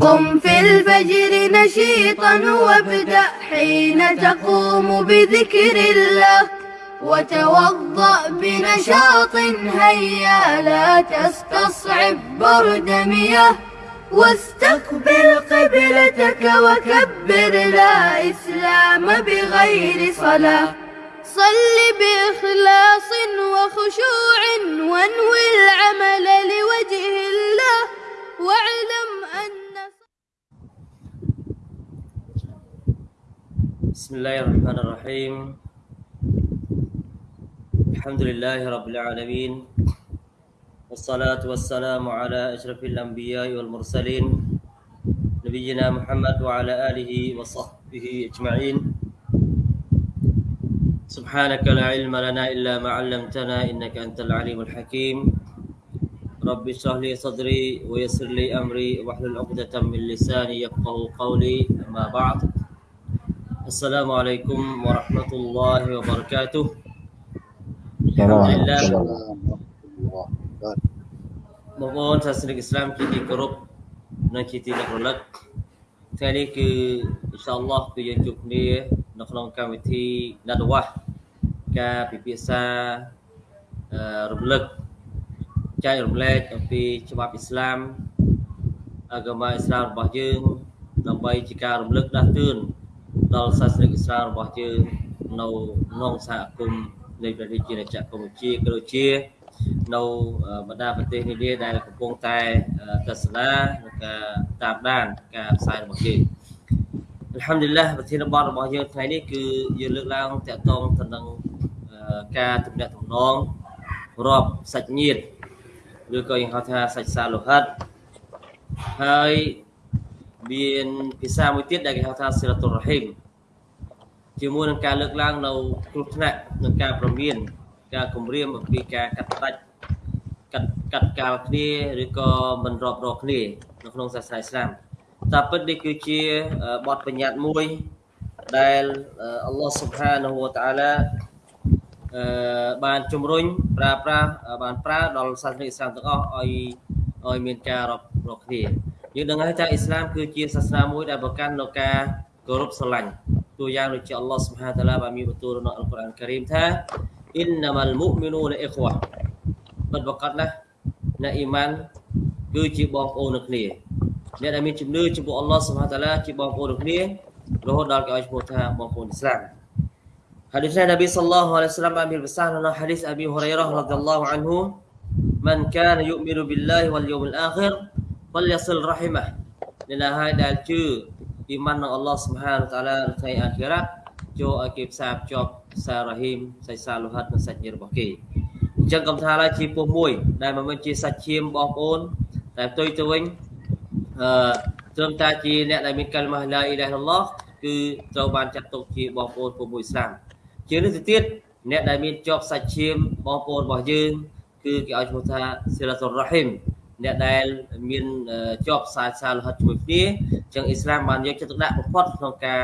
قم في الفجر نشيطا وابدأ حين تقوم بذكر الله. وتوضأ بنشاط هيا لا تستصعب برد مياه. واستقبل قبلتك وكبر لا إسلام بغير صلاة. صل بإخلاص وخشوع وانوي العمل لوجه الله. واعلم بسم الله الرحمن الرحيم الحمد لله رب العالمين والصلاة والسلام على أشرف الأنبياء والمرسلين نبينا محمد وعلى آله وصحبه أجمعين سبحانك لا علم لنا إلا ما علمتنا إنك أنت العليم الحكيم رب اشرح لي صدري ويسر لي أمري واحلل عقدة من لساني يفقه قولي أما بعد السلام عليكم ورحمة الله وبركاته الحمد لله បងប្អូនសាសនិកឥស្លាមជាទីគោរពនិងជាទីនឹករលឹកថ្ងៃនេះគឺអ៊ីនសាអល់ឡោះគឺយើងជួបគ្នានៅក្នុងកម្មវិធីណាត់វ៉ាស់ការពិភាក្សាអឺរំលឹកចែករំលែកអំពីច្បាប់អ៊ីស្លាមអាហ្គាម៉ាអ៊ីស្លាមរបស់យើងដើម្បីជាការរំលឹកដាស់តឿន ដល់សាសនិកឥស្លាមរបស់យើងនៅក្នុងសហគមន៍នៃប្រទេសជាណាចក្រកម្ពុជាក៏ដូចជានៅបណ្ដាប្រទេសនានាដែលកំពុងតែទស្សនានិងការតាមដានការផ្សាយរបស់យើងអัลហាំឌីលឡាប្រធានបទរបស់យើងថ្ងៃនេះគឺយើងលើកឡើងតាក់ទងទៅនឹងការទំនាក់ទំនងរាប់សាច់ញាតិឬក៏យើងហៅថាសាច់សាលោហិតហើយ មានភាសាមួយទៀតដែលគេហៅថាសិរតុររ៉ហ៊ីមជាមួយនឹងការលើកឡើងនៅគ្រោះថ្នាក់និងការប្រមាន ការគម្រាមអំពីការកាត់ផ្ដាច់កាត់កាត់កាលគ្នាឬក៏មិនរាប់រកគ្នានៅក្នុងសាសនាឥស្លាមតែពិតនេះគឺជាបទបញ្ញត្តិមួយដែលអល់ឡោះស៊ុបហានហូវតាឡាអឺបានជំរុញប្រើប្រាស់បានប្រើដល់សាសនាឥស្លាមទាំងអស់ឲ្យឲ្យមានការរាប់រកគ្នា យើងដឹងហើយថាអ៊ីស្លាមគឺជាសាសនាមួយដែលប្រកាន់នៅការគោរពស្រឡាញ់តួយ៉ាងដូចជាអល់ឡោះស៊ុបហានតាឡាបានមានបន្ទូលក្នុងអល់កុរអានការីមថាអ៊ីនណាម៉ាល់មុមីនូនអ៊ីខ្វ៉ាពិតប្រកបណាស់អ្នកអ៊ីម៉ានគឺជាបងប្អូននឹងគ្នាអ្នកដែលមានជំនឿចំពោះអល់ឡោះសុបហានតាឡាជាបងប្អូននឹងគ្នារហូតដល់គេឲ្យឈ្មោះថាបងប្អូនអ៊ីស្លាម Hadis Nabi sallallahu alaihi wasallam ambil besar dalam hadis Abi Hurairah radhiyallahu anhu Man kana yu'minu billahi wal yawmil akhir falyasil rahimah អ្នកណាហើយដែលជឿអ៊ីម៉ាននឹងអល់ឡោះសុបហានតាឡាថ្ងៃអាខិរ៉ាចូលឲ្យគេផ្សារភ្ជាប់សារ៉ាហ៊ីមសាច់សាលោហិតនិងសាច់ញាតិរបស់គេអញ្ចឹងកំថាឡើយជាពោះមួយដែលមិនមែនជាសាច់ឈាមបងប្អូនតែផ្ទុយទៅវិញអឺត្រឹមតែជាអ្នកដែលមានកាលម៉ាឡាអ៊ីឡាហ៍អល់ឡោះគឺត្រូវបានចាត់ទុកជាបងប្អូនពោះមួយឥស្លាមជាងនេះទៅទៀតអ្នកដែលមានជាប់សាច់ឈាមបងប្អូនរបស់យើងគឺគេឲ្យឈ្មោះថាស៊ីរ៉ាតុលរ៉ហ៊ីម អ្នកដែលមានជាប់ខ្សែសាលោហិតជាមួយគ្នាអញ្ចឹងអ៊ីស្លាមបានយកចិត្តទុកដាក់បំផុតក្នុងការ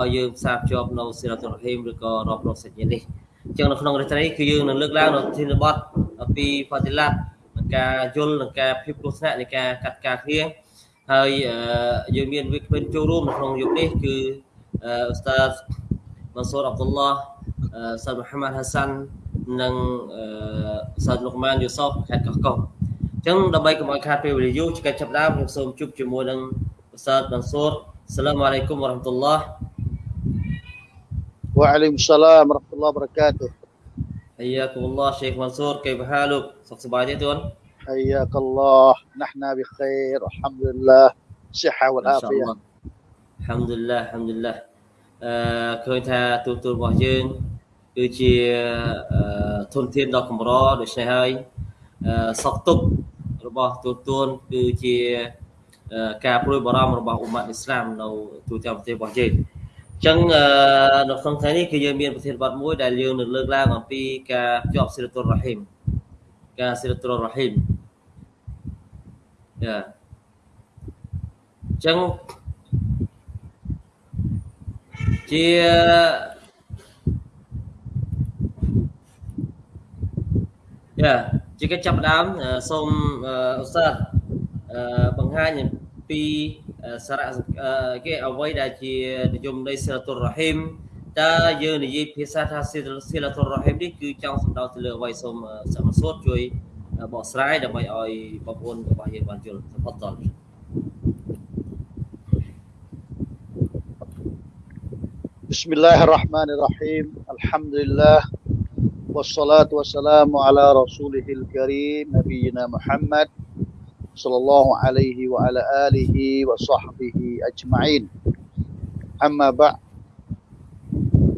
ឲ្យយើងផ្សារភ្ជាប់នៅសេរ៉ាតុលរ៉ហ៊ីមឬក៏រាប់រកសាច់ញាតិនេះអញ្ចឹងនៅក្នុងរត្រីគឺយើងនឹងលើកឡើងនៅធានបទអំពីហ្វាទីឡាត់និងការយល់និងការភាពគ្រោះថ្នាក់នៃការកាត់ការគ្នាហើយយើងមានវិក្កាមចូលរួមនៅក្នុងយុគនេះគឺអ៊ូស្តាតម៉ាន់សូរអាប់ឌុលឡោះសាត់មូហាម៉ាត់ហាសាន់និងសាត់លុកម៉ានយូសុបខេត្តកោះកុងអញ្ចឹងដើម្បីកុំឲ្យខាតពេលវេលាយូរជាកិច្ចចាប់ដើមខ្ញុំសូមជួបជាមួយនឹងប្រសើរបានសូរសាឡាមអាឡៃគុំវ៉ារ៉ាហ្មតុលឡាវ៉ាអាឡៃមសាឡាមរ៉ាហ្មតុលឡាបរ៉ាកាតុអាយ៉ាគុំឡាសេខម៉ាន់សូរកៃបហាលោកសុខសប្បាយទេទួនអាយ៉ាកឡោះណះណាប៊ីខៃរអល់ហាំឌុលឡាសិហាវលអាហ្វីយ៉ាហាំឌុលឡាហាំឌុលឡាអឺឃើញថាទូទួលរបស់យើងគឺជាធនធានដ៏កម្រដូច្នេះហើយសក់ទុក របស់ទូទួលគឺជាការព្រួយបារម្ភរបស់អ៊ុម៉ាត់អ៊ីស្លាមនៅទូទាំងប្រទេសរបស់យើងអញ្ចឹងនៅក្នុងថ្ងៃនេះគឺយើងមានប្រធានបទមួយដែលយើងនឹងលើកឡើងអំពីការជាប់សិរតុលរ៉ហ៊ីមការសិរតុលរ៉ហ៊ីមយ៉ាអញ្ចឹងជាយ៉ា ជាកិច្ចចាប់ដើមសូមអ៊ូស្តាតបង្ហាញ ពីសារៈគេអ្វីដែលជានិយមនៃសិលតុររ៉ហ៊ីមតើយើងនិយាយភាសាថាសិលតុររ៉ហ៊ីមនេះគឺចង់សំដៅទៅលើអ្វីសូមសមសូត្រជួយបកស្រាយដើម្បីឲ្យបងប្អូនរបស់យើងបានយល់សពតត بسم الله الرحمن الرحيم الحمد لله والصلاة والسلام على رسوله الكريم نبينا محمد صلى الله عليه وعلى آله وصحبه أجمعين أما بعد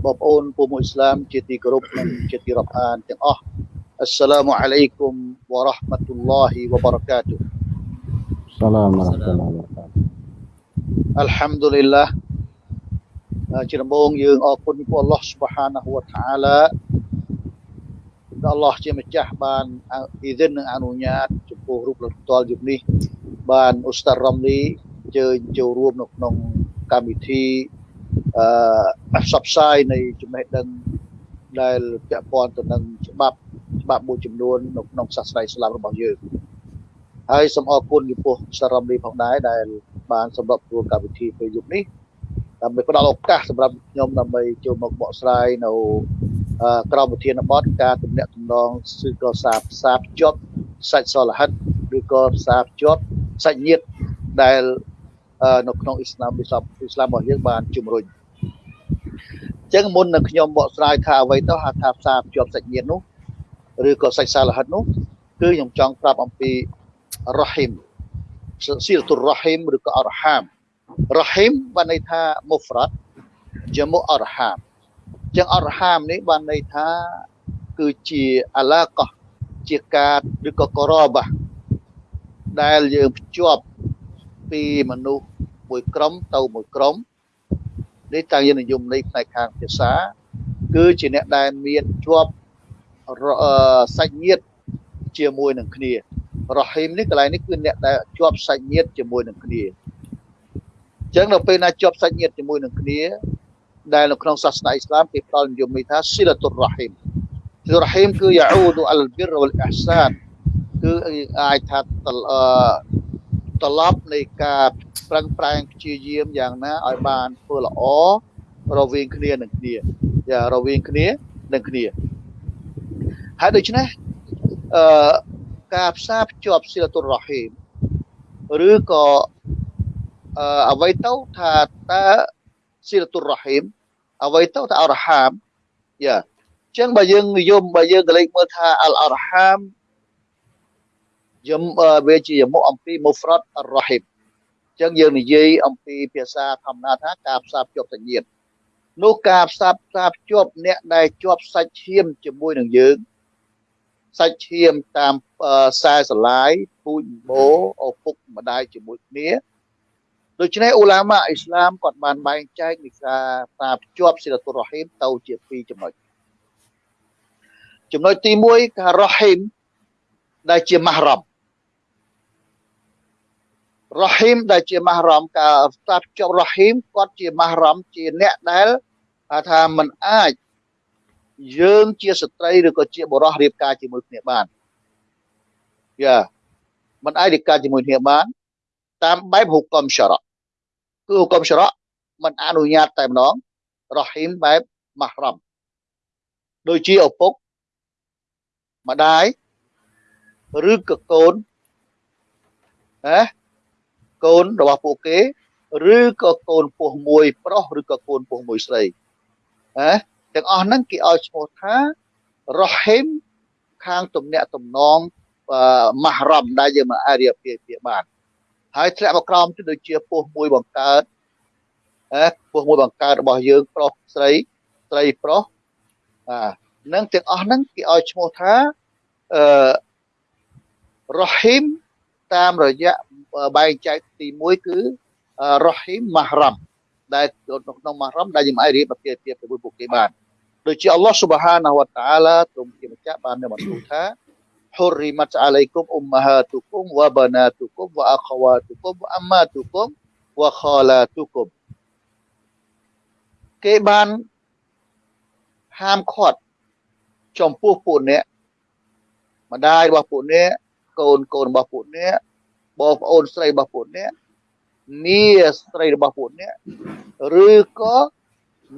បងប្អូនពុំអ៊ីស្លាមជាទីគោរពនិងជាទីរាប់អានទាំងអស់អស្សឡាមអាឡៃគុំវ៉ារ៉ាហ្មាតុលឡោះវ៉ាបារកាតុសាឡាមវ៉ារ៉ាហ្មាតុលឡោះវ៉ាបារកាតុអល់ហាំឌុលីឡាជាដំបូងយើងអរគុណព្រះអល់ឡោះស៊ុបហានាហ៊ូវតាអាឡាដែល អល់ឡោះជាម្ចាស់បានអ៊ីឌិននិងអនុញ្ញាតចំពោះរូបលោកផ្ទាល់យុគនេះបានអ៊ូស្តារ៉ាំលីអញ្ជើញចូលរួមនៅក្នុងកម្មវិធីអឺផ្សព្វផ្សាយនៃចំណេះដឹងដែលពាក់ព័ន្ធទៅនឹងច្បាប់ច្បាប់មួយចំនួននៅក្នុងសាសនាអ៊ីស្លាមរបស់យើងហើយសូមអរគុណចំពោះសារ៉ាំលីផងដែរដែលបានសម្របធ្វើកម្មវិធីពេលយប់នេះដើម្បីផ្ដល់ឱកាសសម្រាប់ខ្ញុំដើម្បីចូលមកបកស្រាយនៅ ក្រមវិធានបទការទំនាក់ទំនងឬក៏សារផ្សារភ្ជាប់សាច់សលហិតឬក៏ផ្សារភ្ជាប់សាច់ញាតិដែលនៅក្នុងអ៊ីស្លាមអ៊ីស្លាមអ៊ីស្លាមរបស់យើងបានជំរុញអញ្ចឹងមុននឹងខ្ញុំបកស្រាយថាអ្វីទៅហៅថាផ្សារភ្ជាប់សាច់ញាតិនោះឬក៏សាច់សាលហិតនោះគឺខ្ញុំចង់ប្រាប់អំពីរ៉ហ៊ីមស៊ីលតុររ៉ហ៊ីមឬក៏អរហាមរ៉ហ៊ីមបានន័យថាមូហ្វរ៉ាត់ជាមួយអរហាម ចឹងអរហាមនេះបានន័យថាគឺជាអាឡាកោះជាការឬក៏ករបាដែលយើងភ្ជាប់ពីមនុស្សមួយក្រុមទៅមួយក្រុមនេះតាមយើងនិយមន័យផ្នែកខាងភាសា គឺជាអ្នកដែលមានជាប់សាច់ញាតិជាមួយនឹងគ្នារ៉ហ៊ីមនេះកន្លែងនេះគឺអ្នកដែលជាប់សាច់ញាតិជាមួយនឹងគ្នាអញ្ចឹងដល់ពេលណាជាប់សាច់ញាតិជាមួយនឹងគ្នា ដែលនៅក្នុងសាសនាអ៊ីស្លាមគេផ្ដល់និយមន័យថាស៊ីលតុររ៉ហ៊ីមស៊ីលរ៉ហ៊ីមគឺយ៉ាអ៊ូដអលបិរវលអ៊ះសានគឺអាចថាត្រឡប់នៃការប្រឹងប្រែងព្យាយាមយ៉ាងណាឲ្យបានធ្វើល្អរវាងគ្នានឹងគ្នាយ៉ារវាងគ្នានឹងគ្នាហើយដូច្នេះអឺការផ្សារភ្ជាប់ស៊ីលតុររ៉ហ៊ីមឬក៏អឺអ្វីទៅថាតើស៊ីលតុររ៉ហ៊ីម អ្វីទៅថាអរហាមយ៉ាចឹងបើយើងនិយមបើយើងកលេចមើលថាអលអរហាមយមវាជាមុខអំពីមុហ្វ្រ៉ាត់អរ៉ហ៊ីមចឹងយើងនិយាយអំពីភាសាធម្មតាថាការផ្សារភ្ជាប់សញ្ញានោះការផ្សារផ្សារភ្ជាប់អ្នកដែលជាប់សាច់ឈាមជាមួយនឹងយើងសាច់ឈាមតាមខ្សែស្រឡាយពូជបោឪពុកម្ដាយជាមួយគ្នា ដូច្នេះអ៊ូឡាម៉ាអ៊ីស្លាមគាត់បានបែងចែកនៃការតាភ្ជាប់សិលតុរ៉ហ៊ីមទៅជាពីរចំណុចចំណុចទី1ការរ៉ហ៊ីមដែលជាម៉ាហ្រ៉ាំរ៉ហ៊ីមដែលជាម៉ាហ្រ៉ាំការតាភ្ជាប់រ៉ហ៊ីមគាត់ជាម៉ាហ្រ៉ាំជាអ្នកដែលថាมันអាចយើងជាស្ត្រីឬក៏ជាបុរសរៀបការជាមួយគ្នាបានយ៉ាมันអាចរៀបការជាមួយគ្នាបានតាមបែបហុកមសារ៉ា គឺហុកមសារ៉ាมันអនុញ្ញាតតែម្ដងរ៉ហ៊ីមបែបម៉ាហ្រ៉ាំដូចជាឪពុកម្ដាយឬក៏កូនណាកូនរបស់ពួកគេ ឬក៏កូនពោះមួយ ប្រុសឬក៏កូនពោះមួយស្រីណាទាំងអស់ហ្នឹងគេឲ្យឈ្មោះថារ៉ហ៊ីមខាងទំនាក់ទំនងម៉ាហ្រ៉ាំដែលយើងមិនអាចរៀបពាក្យបាន ហើយធ្លាក់មកក្រោមទៅដូចជាពោះមួយបង្កើតអេពោះមួយបង្កើតរបស់យើងប្រុសស្រីស្រីប្រុសអានឹងទាំងអស់ហ្នឹងគេឲ្យឈ្មោះថាអឺរ៉ហ៊ីមតាមរយៈបែងចែកទី1គឺរ៉ហ៊ីមម៉ាហ្រ៉ាំដែលក្នុងម៉ាហ្រ៉ាំដែលយើងអាចរៀបពាក្យពាក្យជាមួយពួកគេបានដូចជាអល់ឡោះស៊ុបហានាហ៊ូវតាឡាទ្រង់ជាម្ចាស់បាននៅបន្ទូលថា حرمت عليكم أمهاتكم وبناتكم وأخواتكم وأماتكم وخالاتكم គេបានហាមឃាត់ចំពោះពួកអ្នកម្ដាយរបស់ពួកអ្នកកូនកូនរបស់ពួកអ្នកបងប្អូនស្រីរបស់ពួកអ្នក មាស្រីរបស់ពួកអ្នកឬក៏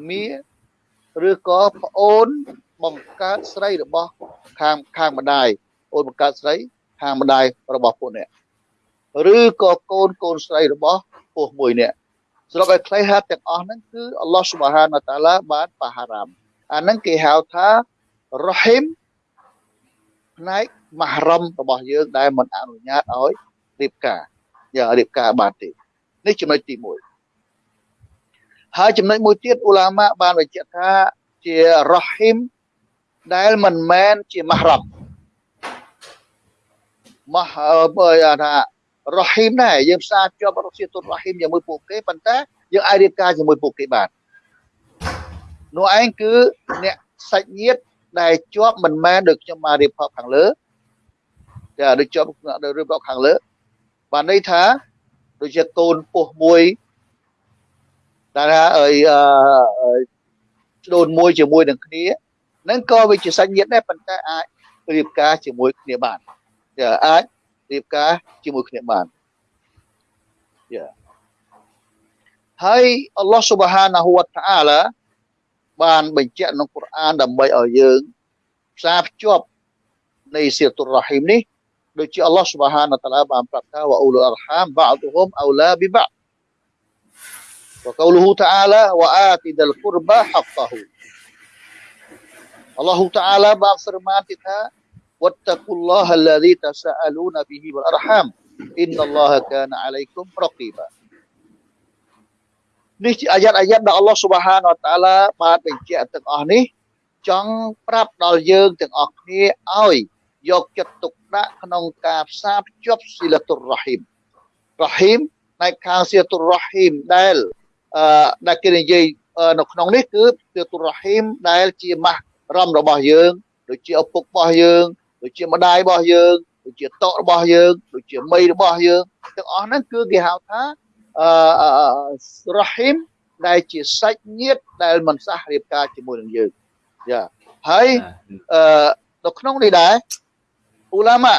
មាឬក៏ប្អូនបង្កើតស្រីរបស់ខាងខាងម្ដាយ អូនបង្កើតស្រីខាងម្ដាយរបស់ពួកអ្នកឬក៏កូនកូនស្រីរបស់ពោះមួយអ្នកសរុបឲ្យខ្លីហាត់ទាំងអស់ហ្នឹងគឺអល់ឡោះស៊ុបហានតាឡាបានបហារ៉ាមអាហ្នឹងគេហៅថារ៉ហ៊ីមផ្នែកមហរំរបស់យើងដែលមិនអនុញ្ញាតឲ្យរៀបការយ៉ាងរៀបការបានទេនេះចំណុចទី1ហើយចំណុចមួយទៀតអ៊ូឡាម៉ាបានបញ្ជាក់ថាជារ៉ហ៊ីមដែលមិនមែនជាមហរំ មហបើថារ៉ហ៊ីមដែរយើងផ្សារជាប់រសៀទុរ៉ហ៊ីមជាមួយពួកគេប៉ុន្តែយើងអាចរៀបការជាមួយពួកគេបាននោះឯងគឺអ្នកសាច់ញាតិដែលជាប់មិនមែនដូចខ្ញុំបានរៀបរាប់ខាងលើចាដូចជាប់ដូចរៀបរាប់ខាងលើបានន័យថាដូចជាកូនពោះមួយតែថាអីអឺស្ដូនមួយជាមួយនឹងគ្នានឹងក៏វាជាសាច់ញាតិដែរប៉ុន្តែអាចរៀបការជាមួយគ្នាបាន ចាអាចរៀបការជាមួយគ្នាបានយ៉ាហើយអល់ឡោះស៊ុបហានាហ៊ូវតាអាឡាបានបញ្ជាក់ក្នុងកូរ៉ានដើម្បីឲ្យយើងផ្សារភ្ជាប់នៃសៀតុររ៉ហ៊ីមនេះដូចជាអល់ឡោះស៊ុបហានតាឡាបានប្រាប់ថាវ៉អ៊ូលអរហាមបាតុហុមអោឡាប៊ីបា وقوله تعالى وآت ذا القربى حقه Allah Ta'ala berfirman kita wattaqullaha alladhi tasaaluna bihi wal arham innallaha kana 'alaikum raqiba នេះជាអាយ៉ាតអាយ៉ាតដែលអល់ឡោះស៊ុបហានវតាឡាបានបញ្ជាក់ទាំងអស់នេះ ចង់ប្រាប់ដល់យើងទាំងអស់គ្នាឲ្យយកចិត្តទុកដាក់ក្នុងការផ្សារភ្ជាប់ស៊ីលតុររ៉ហ៊ីមរ៉ហ៊ីមនៅខាងស៊ីលតុររ៉ហ៊ីមដែលអឺដែលគេនិយាយនៅក្នុងនេះគឺស៊ីលតុររ៉ហ៊ីមដែលជាម៉ាស់រំរបស់យើងដូចជាឪពុករបស់យើង ដូចជាម្ដាយរបស់យើងដូចជាតករបស់យើងដូចជាមីរបស់យើងទាំងអស់ហ្នឹងគឺគេហៅថាអឺរ៉ហ៊ីមដែលជាសាច់ញាតិដែលមិនសះរៀបការជាមួយនឹងយើងយ៉ាហើយអឺនៅក្នុងនេះដែរអ៊ូឡាម៉ា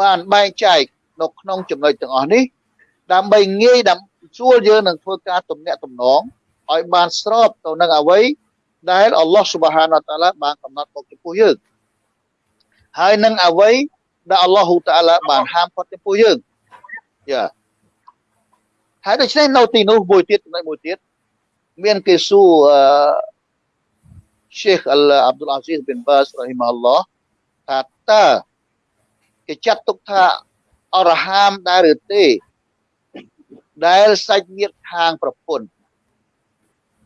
បានបែងចែកនៅក្នុងចំណុចទាំងអស់នេះ ដើម្បីងាយដើម្បីស្រួលយើងនឹងធ្វើការទំនាក់ទំនងឲ្យបានស្របទៅនឹងអ្វីដែលអល់ឡោះស៊ុបហានតាឡាបានកំណត់មកចំពោះយើង ហើយនឹងអ្វីដែលអល់ឡោះតាឡាបានហាមគាត់ចំពោះយើងយ៉ាហើយដូច្នេះនៅទីនោះមួយទៀតចំណុចមួយទៀតមានគេសួរអឺ Sheikh Abdul Aziz bin Baz rahimahullah ថាតើគេចាត់ទុកថាអរហាមដែរឬទេដែលសាច់ញាតិខាងប្រពន្ធ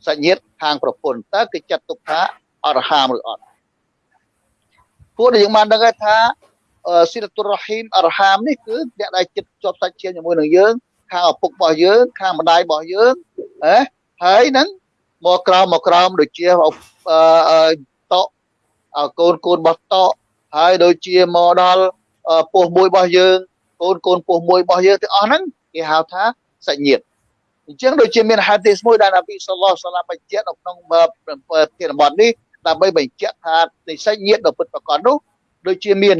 សាច់ញាតិខាងប្រពន្ធតើគេចាត់ទុកថាអរហាមឬអត់ ពួកដែលយើងបានដឹងថាស៊ីលតុររ៉ហ៊ីមអរហាមនេះគឺអ្នកដែលចិត្តជាប់សាច់ឈាមជាមួយនឹងយើងខាងឪពុករបស់យើងខាងម្ដាយរបស់យើងហ៎ហើយនឹងមកក្រោមមកក្រោមដូចជាអឺតកកូនកូនរបស់តកហើយដូចជាមកដល់ពោះមួយរបស់យើងកូនកូនពោះមួយរបស់យើងទាំងអស់ហ្នឹងគេហៅថាសាច់ញាតិអញ្ចឹងដូចជាមានហាឌីសមួយដែលនប៊ីសល្លោះសាឡាបញ្ជាក់នៅក្នុងភារបទនេះ ដើម្បីបញ្ជាក់ថានិស្ស័យញាតដ៏ពិតប្រាកដនោះដូចជាមាន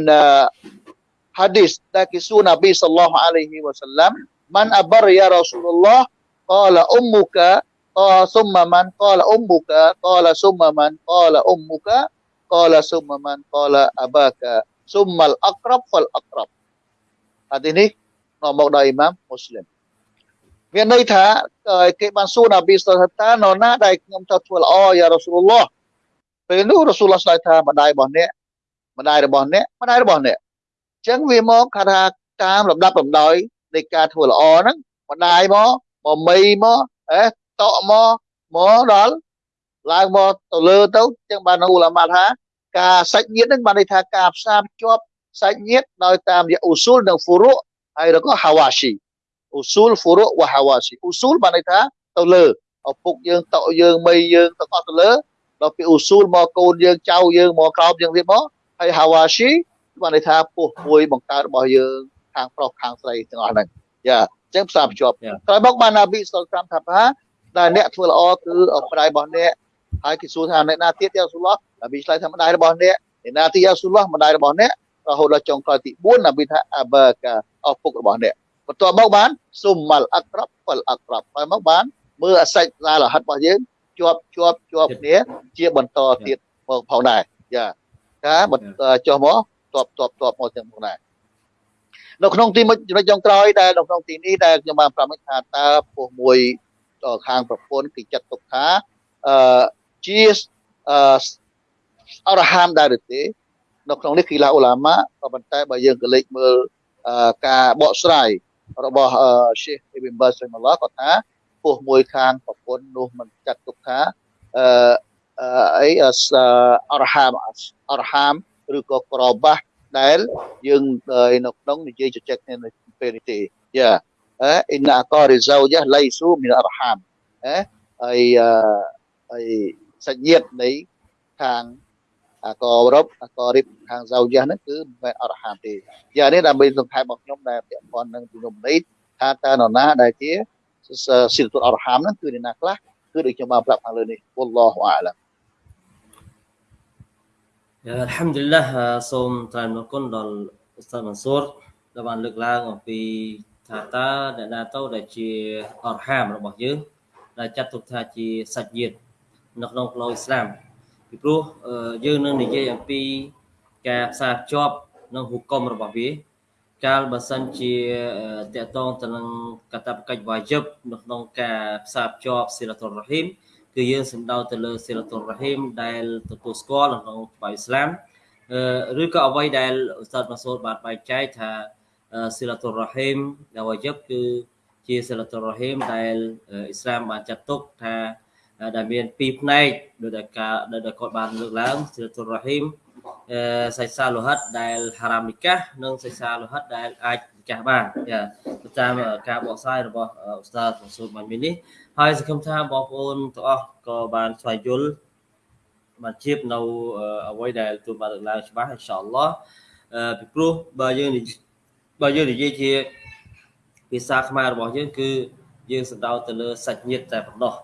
hadis ដែលគេសួរនប៊ីសល្លោះអាឡៃហ៊ីវ៉ាសឡាំ man abar ya rasulullah, qala ummuka, qala summa man, qala ummuka, qala summa man, qala ummuka, qala summa man, qala abaka, summa al aqrab fal aqrab hadis ini នាំមកដោយអ៊ីម៉ាមមូស្លីមមានន័យថាគេបានសួរនប៊ីសល្លោះថានរណាដែលខ្ញុំត្រូវធ្វើល្អយ៉ារ៉ាស៊ូលឡោះ ពេលនោះរ៉ាស៊ូលឡោះឆ្លើយថាម្ដាយរបស់អ្នកម្ដាយរបស់អ្នកម្ដាយរបស់អ្នកអញ្ចឹងវាមកថាតាមលំដាប់លំដោយនៃការធ្វើល្អហ្នឹងម្ដាយមកមកមីមកអេតកមកមកដល់ឡើងមកទៅលើទៅអញ្ចឹងបានអ៊ូឡាម៉ាថាការសាច់ញាតិហ្នឹងបានន័យថាការផ្សារភ្ជាប់សាច់ញាតិដោយតាមរយៈអ៊ូស៊ូលនិងហ្វូរុហើយក៏ហាវ៉ាស៊ីអ៊ូស៊ូលហ្វូរុវ៉ាហាវ៉ាស៊ីអ៊ូស៊ូលបានន័យថាទៅលើឪពុកយើងតក់យើងមីយើងទៅអស់ទៅលើ ដល់ពីអ៊ូស៊ូលមកកូនយើងចៅយើងមកក្រោមយើងទៀតមកហើយហាវ៉ាស៊ីបានន័យថាពោះមួយបង្កើតរបស់យើងខាងប្រុសខាងស្រីទាំងអស់ហ្នឹងយ៉ាអញ្ចឹងផ្សារភ្ជាប់ក្រោយមកបានណាប៊ីសុលតាមថាថាដែលអ្នកធ្វើល្អគឺអម្ដាយរបស់អ្នកហើយគេសួរថាអ្នកណាទៀតយ៉ាស៊ូឡោះណាប៊ីឆ្លើយថាម្ដាយរបស់អ្នកអ្នកណាទៀតយ៉ាស៊ូឡោះម្ដាយរបស់អ្នករហូតដល់ចុងក្រោយទី4ណាប៊ីថាអាបាកាឪពុករបស់អ្នកបន្ទាប់មកបានសុំម៉ាល់អក្រាប់ហ្វលអក្រាប់ហើយមកបានមើលអាសាច់សាលហិតរបស់យើង ជាប់ជាប់ជាប់គ្នាជាបន្តទៀតផងផងដែរយ៉ាការបន្តចុះមកតបតបតបមកទាំងផងដែរនៅក្នុងទីមួយចំណុចចុងក្រោយដែលនៅក្នុងទីនេះដែលខ្ញុំបានប្រាប់មិញថាតើពោះមួយខាងប្រពន្ធគឺចាត់ទុកថាអឺជាអឺអរហាមដែរឬទេនៅក្នុងនេះគីឡាអ៊ូឡាម៉ាក៏ប៉ុន្តែបើយើងក៏លេចមើលការបកស្រាយរបស់ Sheikh Ibn Baz rahimahullah គាត់ថា ពោះមួយខាងប្រពន្ធនោះមិនចាត់ទុកថាអឺអីអរហាមអរហាមឬក៏ក្របាស់ដែលយើងនៅក្នុងនិយាយជជែកគ្នានៅពេលនេះទេយ៉ាអឺអ៊ីនអករិហ្សោយ៉ាឡៃស៊ូមីនអរហាមអឺហើយអីសាច់ញាតិនៃខាងអាករ៉ុបអាករិបខាងសៅយ៉ាហ្នឹងគឺមិនមែនអរហាមទេយ៉ាងនេះដើម្បីសង្ខេបរបស់ខ្ញុំដែលពាក់ព័ន្ធនឹងជំនុំនេះថាតើនរណាដែលជា សិលទុអរហាមហ្នឹងគឺអ្នកណាខ្លះគឺដូចខ្ញុំបានប្រាប់ខាងលើនេះវ៉ាឡោះអាឡាមយ៉ាអัลហាំឌុលឡាសូមថ្លែងអរគុណដល់អ៊ូស្តាម៉ាន់ស៊ូរដែលបានលើកឡើងអំពីថាតើអ្នកណាទៅដែលជាអរហាមរបស់យើងដែលចាត់ទុកថាជាសាច់ញាតិនៅក្នុងផ្លូវអ៊ីស្លាមពីព្រោះយើងនឹងនិយាយអំពីការផ្សារភ្ជាប់នឹងហុគមរបស់វា កាលបើសិនជាតកតងទៅនឹងកតបកិច្ចវាយិបនៅក្នុងការផ្សារភ្ជាប់ស៊ីលតុលរ៉ហ៊ីមគឺយើងសំដៅទៅលើស៊ីលតុលរ៉ហ៊ីមដែលទទួលស្គាល់នៅក្នុងច្បាប់អ៊ីស្លាមឬក៏អ្វីដែលឧស្សាហ៍ម៉ាសូតបានបែងចែកថាស៊ីលតុលរ៉ហ៊ីមដែលវាយិបគឺជាស៊ីលតុលរ៉ហ៊ីមដែលអ៊ីស្លាមបានចាត់ទុកថាដែលមានពីរផ្នែកដោយតែការដែលគាត់បានលើកឡើងសិលតុររ៉ហ៊ីម សៃសាលោហិតដែលហារ៉ាមនីកាសនិងសៃសាលោហិតដែលអាចនិកាសបានចាតាមការបកស្រាយរបស់អ៊ូស្តាហ្វស៊ូលម៉ាមីនេះហើយសង្ឃឹមថាបងប្អូនទាំងអស់ក៏បានស្វែងយល់បានជៀបនៅអ្វីដែលទូបានលើកឡើងច្បាស់អ៊ីនសាអល់ឡោះពីព្រោះបើយើងបើយើងនិយាយជាភាសាខ្មែររបស់យើងគឺយើងសំដៅទៅលើសាច់ញាតិតែប៉ុណ្ណោះ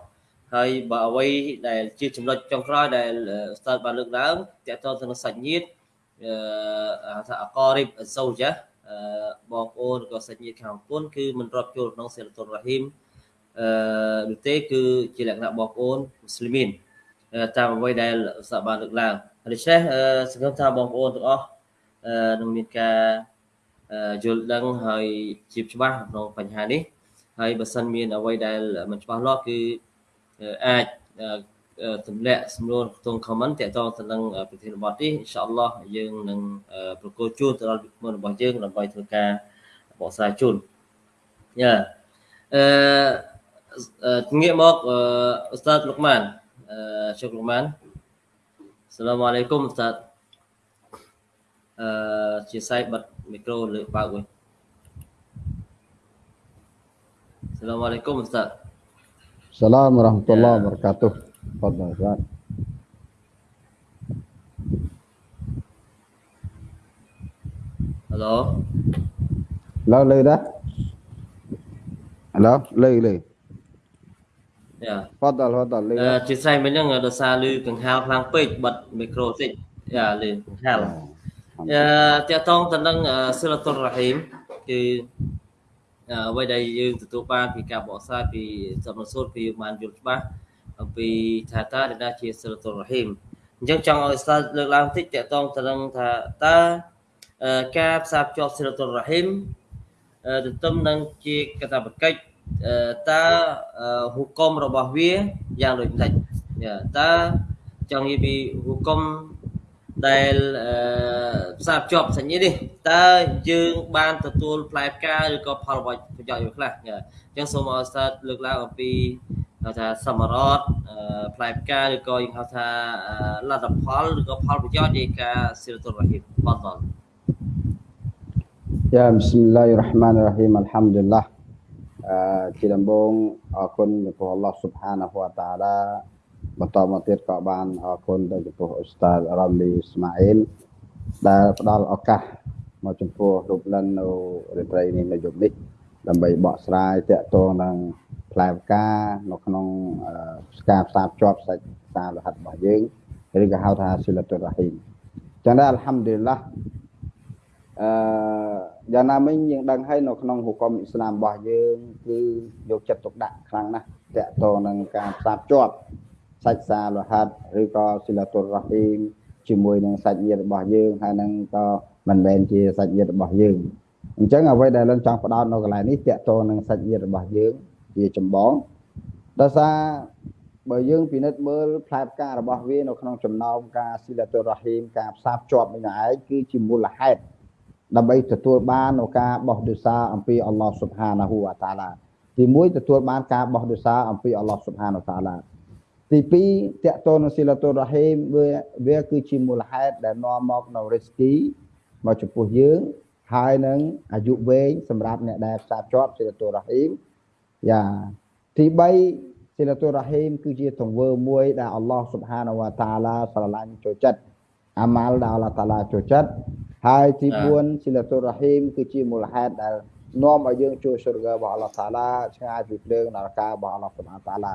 ហើយបើអ្វីដែលជាចំណុចចុងក្រោយដែលស្តាតបានលើកឡើងតកតទៅនឹងសាច់ញាតិអឺថាអករិបអសូចាបងប្អូនក៏សាច់ញាតិខាងពុនគឺមិនរាប់ចូលក្នុងសិលតុលរ៉ហ៊ីមអឺនោះទេគឺជាលក្ខណៈបងប្អូនមូស្លីមីនតាមអ្វីដែលស្តាតបានលើកឡើងដូច្នេះសង្ឃឹមថាបងប្អូនទាំងអស់នឹងមានការយល់ដឹងហើយជាច្បាស់ក្នុងបញ្ហានេះហើយបើសិនមានអ្វីដែលមិនច្បាស់លាស់គឺ អាចទម្លាក់សំណួរក្នុង comment តាក់ទងទៅនឹងប្រធានបទនេះអ៊ីនសាអល់ឡោះយើងនឹងប្រកួតជួនទៅដល់វិក្កាមរបស់យើងដើម្បីធ្វើការបកស្រាយជូនយ៉ាអឺងាកមកអ៊ូស្តាតលុកម៉ានអឺជុកលុកម៉ានសាឡាមអាឡៃគុំអ៊ូស្តាតអឺជាសាយបិទមីក្រូលើបើកវិញសាឡាមអាឡៃគុំអ៊ូស្តាត Assalamualaikum warahmatullahi wabarakatuh. Fadhal Ustaz. Hello. Hello, lư đó. Hello, lư lư. យ៉ា Fadhal Fadhal លឺអឺជាស្រ័យមិញហ្នឹងដោយសារលឺកង្ហាលខ្លាំងពេកបិទមីក្រូតិចយ៉ាលឺកង្ហាលអឺតកតងទៅនឹងសិលតុលរ៉ហ៊ីមគឺ អ្វីដែលយើងទទួលបានពីការបកស្រាយពីសំណសូត្រគឺយើងបានយល់ច្បាស់អំពីថាតើដែលជាសិលតុលរ៉ហ៊ីមអញ្ចឹងចង់ឲ្យស្ដាប់លើកឡើងតិចតកតងទៅនឹងថាតើការផ្សារភ្ជាប់សិលតុលរ៉ហ៊ីមទន្ទឹមនឹងជាកតាបកិច្ចតើហុគមរបស់វាយ៉ាងដូចម្ដេចតើចង់និយាយពីហុគម ដែលផ្សារភ្ជាប់សញ្ញានេះតើយើងបានទទួលផ្លែផ្កាឬក៏ផលប្រយោជន៍វាខ្លះអញ្ចឹងសូមឲ្យស្តាតលើកឡើងអំពីហៅថាសមរតផ្លែផ្កាឬក៏យើងហៅថាលទ្ធផលឬក៏ផលប្រយោជន៍នៃការសិលតុលរ៉ហ៊ីមបន្ត Ya Bismillahirrahmanirrahim Alhamdulillah អឺជាដំបូងអរគុណចំពោះអល់ឡោះស៊ុ បហានាហ៊ូវតាឡាបន្តមកទៀតក៏បានអរគុណទៅចំពោះអ៊ូស្តាតរ៉ាមលីស្មាអ៊ីលដែលផ្ដល់ឱកាសមកចំពោះរូបលិននៅរាត្រីនេះនៅយប់នេះដើម្បីបកស្រាយតកតងនឹងផ្លែផ្កានៅក្នុងស្ការផ្សារភ្ជាប់សាច់សាររហ័តរបស់យើងឬក៏ហៅថាស៊ីលតុរ៉ហ៊ីមចឹងដែរអល់ហាំឌុលឡាអឺយ៉ាងណាមិញយើងដឹងហើយនៅក្នុងហុគមអ៊ីស្លាមរបស់យើងគឺយកចិត្តទុកដាក់ខ្លាំងណាស់តកតងនឹងការផ្សារភ្ជាប់ សាច់សាលោហាត់ឬក៏ស៊ីឡាតុលរ៉ាហ៊ីមជាមួយនឹងសាច់ញាតិរបស់យើងហើយនឹងក៏មិនមែនជាសាច់ញាតិរបស់យើងអញ្ចឹងអ្វីដែលយើងចង់ផ្ដោតនៅកន្លែងនេះតកតងនឹងសាច់ញាតិរបស់យើងជាចម្បងដោយសារបើយើងពិនិត្យមើលផ្លែផ្ការបស់វានៅក្នុងចំណោមការស៊ីឡាតុលរ៉ាហ៊ីមការផ្សារភ្ជាប់នេះឯងគឺជាមូលហេតុដើម្បីទទួលបាននូវការបោះដុសាអំពីអល់ឡោះស៊ុបហានាហ៊ូវតាឡាទី1ទទួលបានការបោះដុសាអំពីអល់ឡោះស៊ុបហានតាឡា ទី2តកតនស៊ីឡាតុររ៉ាហ៊ីមវាវាគឺជាមូលហេតុដែលនាំមកនៅរិស្គីមកចំពោះយើងហើយនឹងអាយុវែងសម្រាប់អ្នកដែលផ្សារភ្ជាប់ស៊ីឡាតុររ៉ាហ៊ីមយ៉ាទី3ស៊ីឡាតុររ៉ាហ៊ីមគឺជាទង្វើមួយដែលអល់ឡោះស៊ុបហានវតាឡាស្រឡាញ់ចូលចិត្តអាម៉ាល់ដែលអល់ឡោះតាឡាចូលចិត្តហើយទី4ស៊ីឡាតុររ៉ាហ៊ីមគឺជាមូលហេតុដែលនាំឲ្យយើងចូលសុរហ្គារបស់អល់ឡោះតាឡាឆ្ងាយពីភ្លើងនរការបស់អល់ឡោះសុបហានតាឡា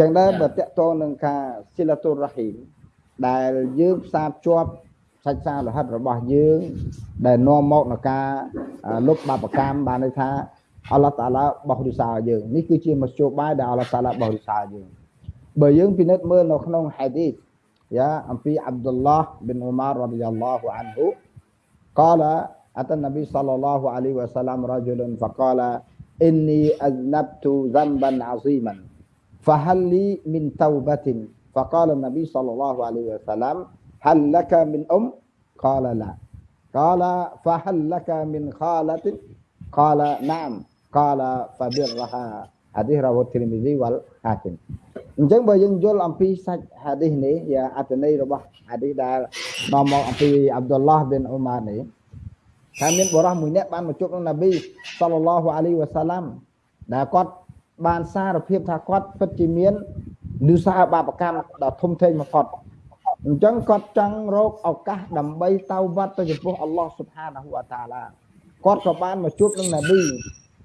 ចឹងដែរបើតកតនឹងការសិលតុរ៉ហ៊ីមដែលយើងផ្សារភ្ជាប់សាច់សាលហិតរបស់យើង ដែលនាំមកនៅការលុបបាបកម្មបានន័យថាអល់ឡោះតាឡាបោះរិសាយើងនេះគឺជាមជ្ឈបាយដែលអល់ឡោះតាឡាបោះរិសាយើងបើយើងពិនិត្យមើលនៅក្នុងហាឌីសយ៉ាអំពីអាប់ឌុលឡោះប៊ីនអ៊ូម៉ាររ៉ាឌីយ៉ាឡោះអានហ៊ូកាឡាអតនប៊ីសល្លឡោះអាលីវ៉ាសាឡាមរ៉ាជុលហ្វកាឡាអ៊ីនីអស្នបតូហ្សំបានអាស៊ីម៉ាន់ فهل لي من توبة فقال النبي صلى الله عليه وسلم هل لك من أم قال لا قال فهل لك من خالة قال نعم قال فبرها حديث رواه الترمذي والحاكم អញ្ចឹងបើយើងយល់អំពីសាច់ហាឌីសនេះយ៉ាអត្ថន័យរបស់ហាឌីសដែលនាំមកអំពីអាប់ឌុលឡោះប៊ីនអ៊ូម៉ានេះថាមានបរិះមួយនាក់បានមកជួបនឹងណាប៊ីសល្លឡោះអាឡៃវ៉ាសាឡាំដែលគាត់ បានសារភាពថាគាត់ពិតជាមាននិសាបាបកម្មដ៏ធំធេងបំផុតអញ្ចឹងគាត់ចង់រកឱកាសដើម្បីតៅវត្តទៅចំពោះអល់ឡោះស៊ុបហានាហ៊ូវតាឡាគាត់ក៏បានមកជួបនឹងណាប៊ី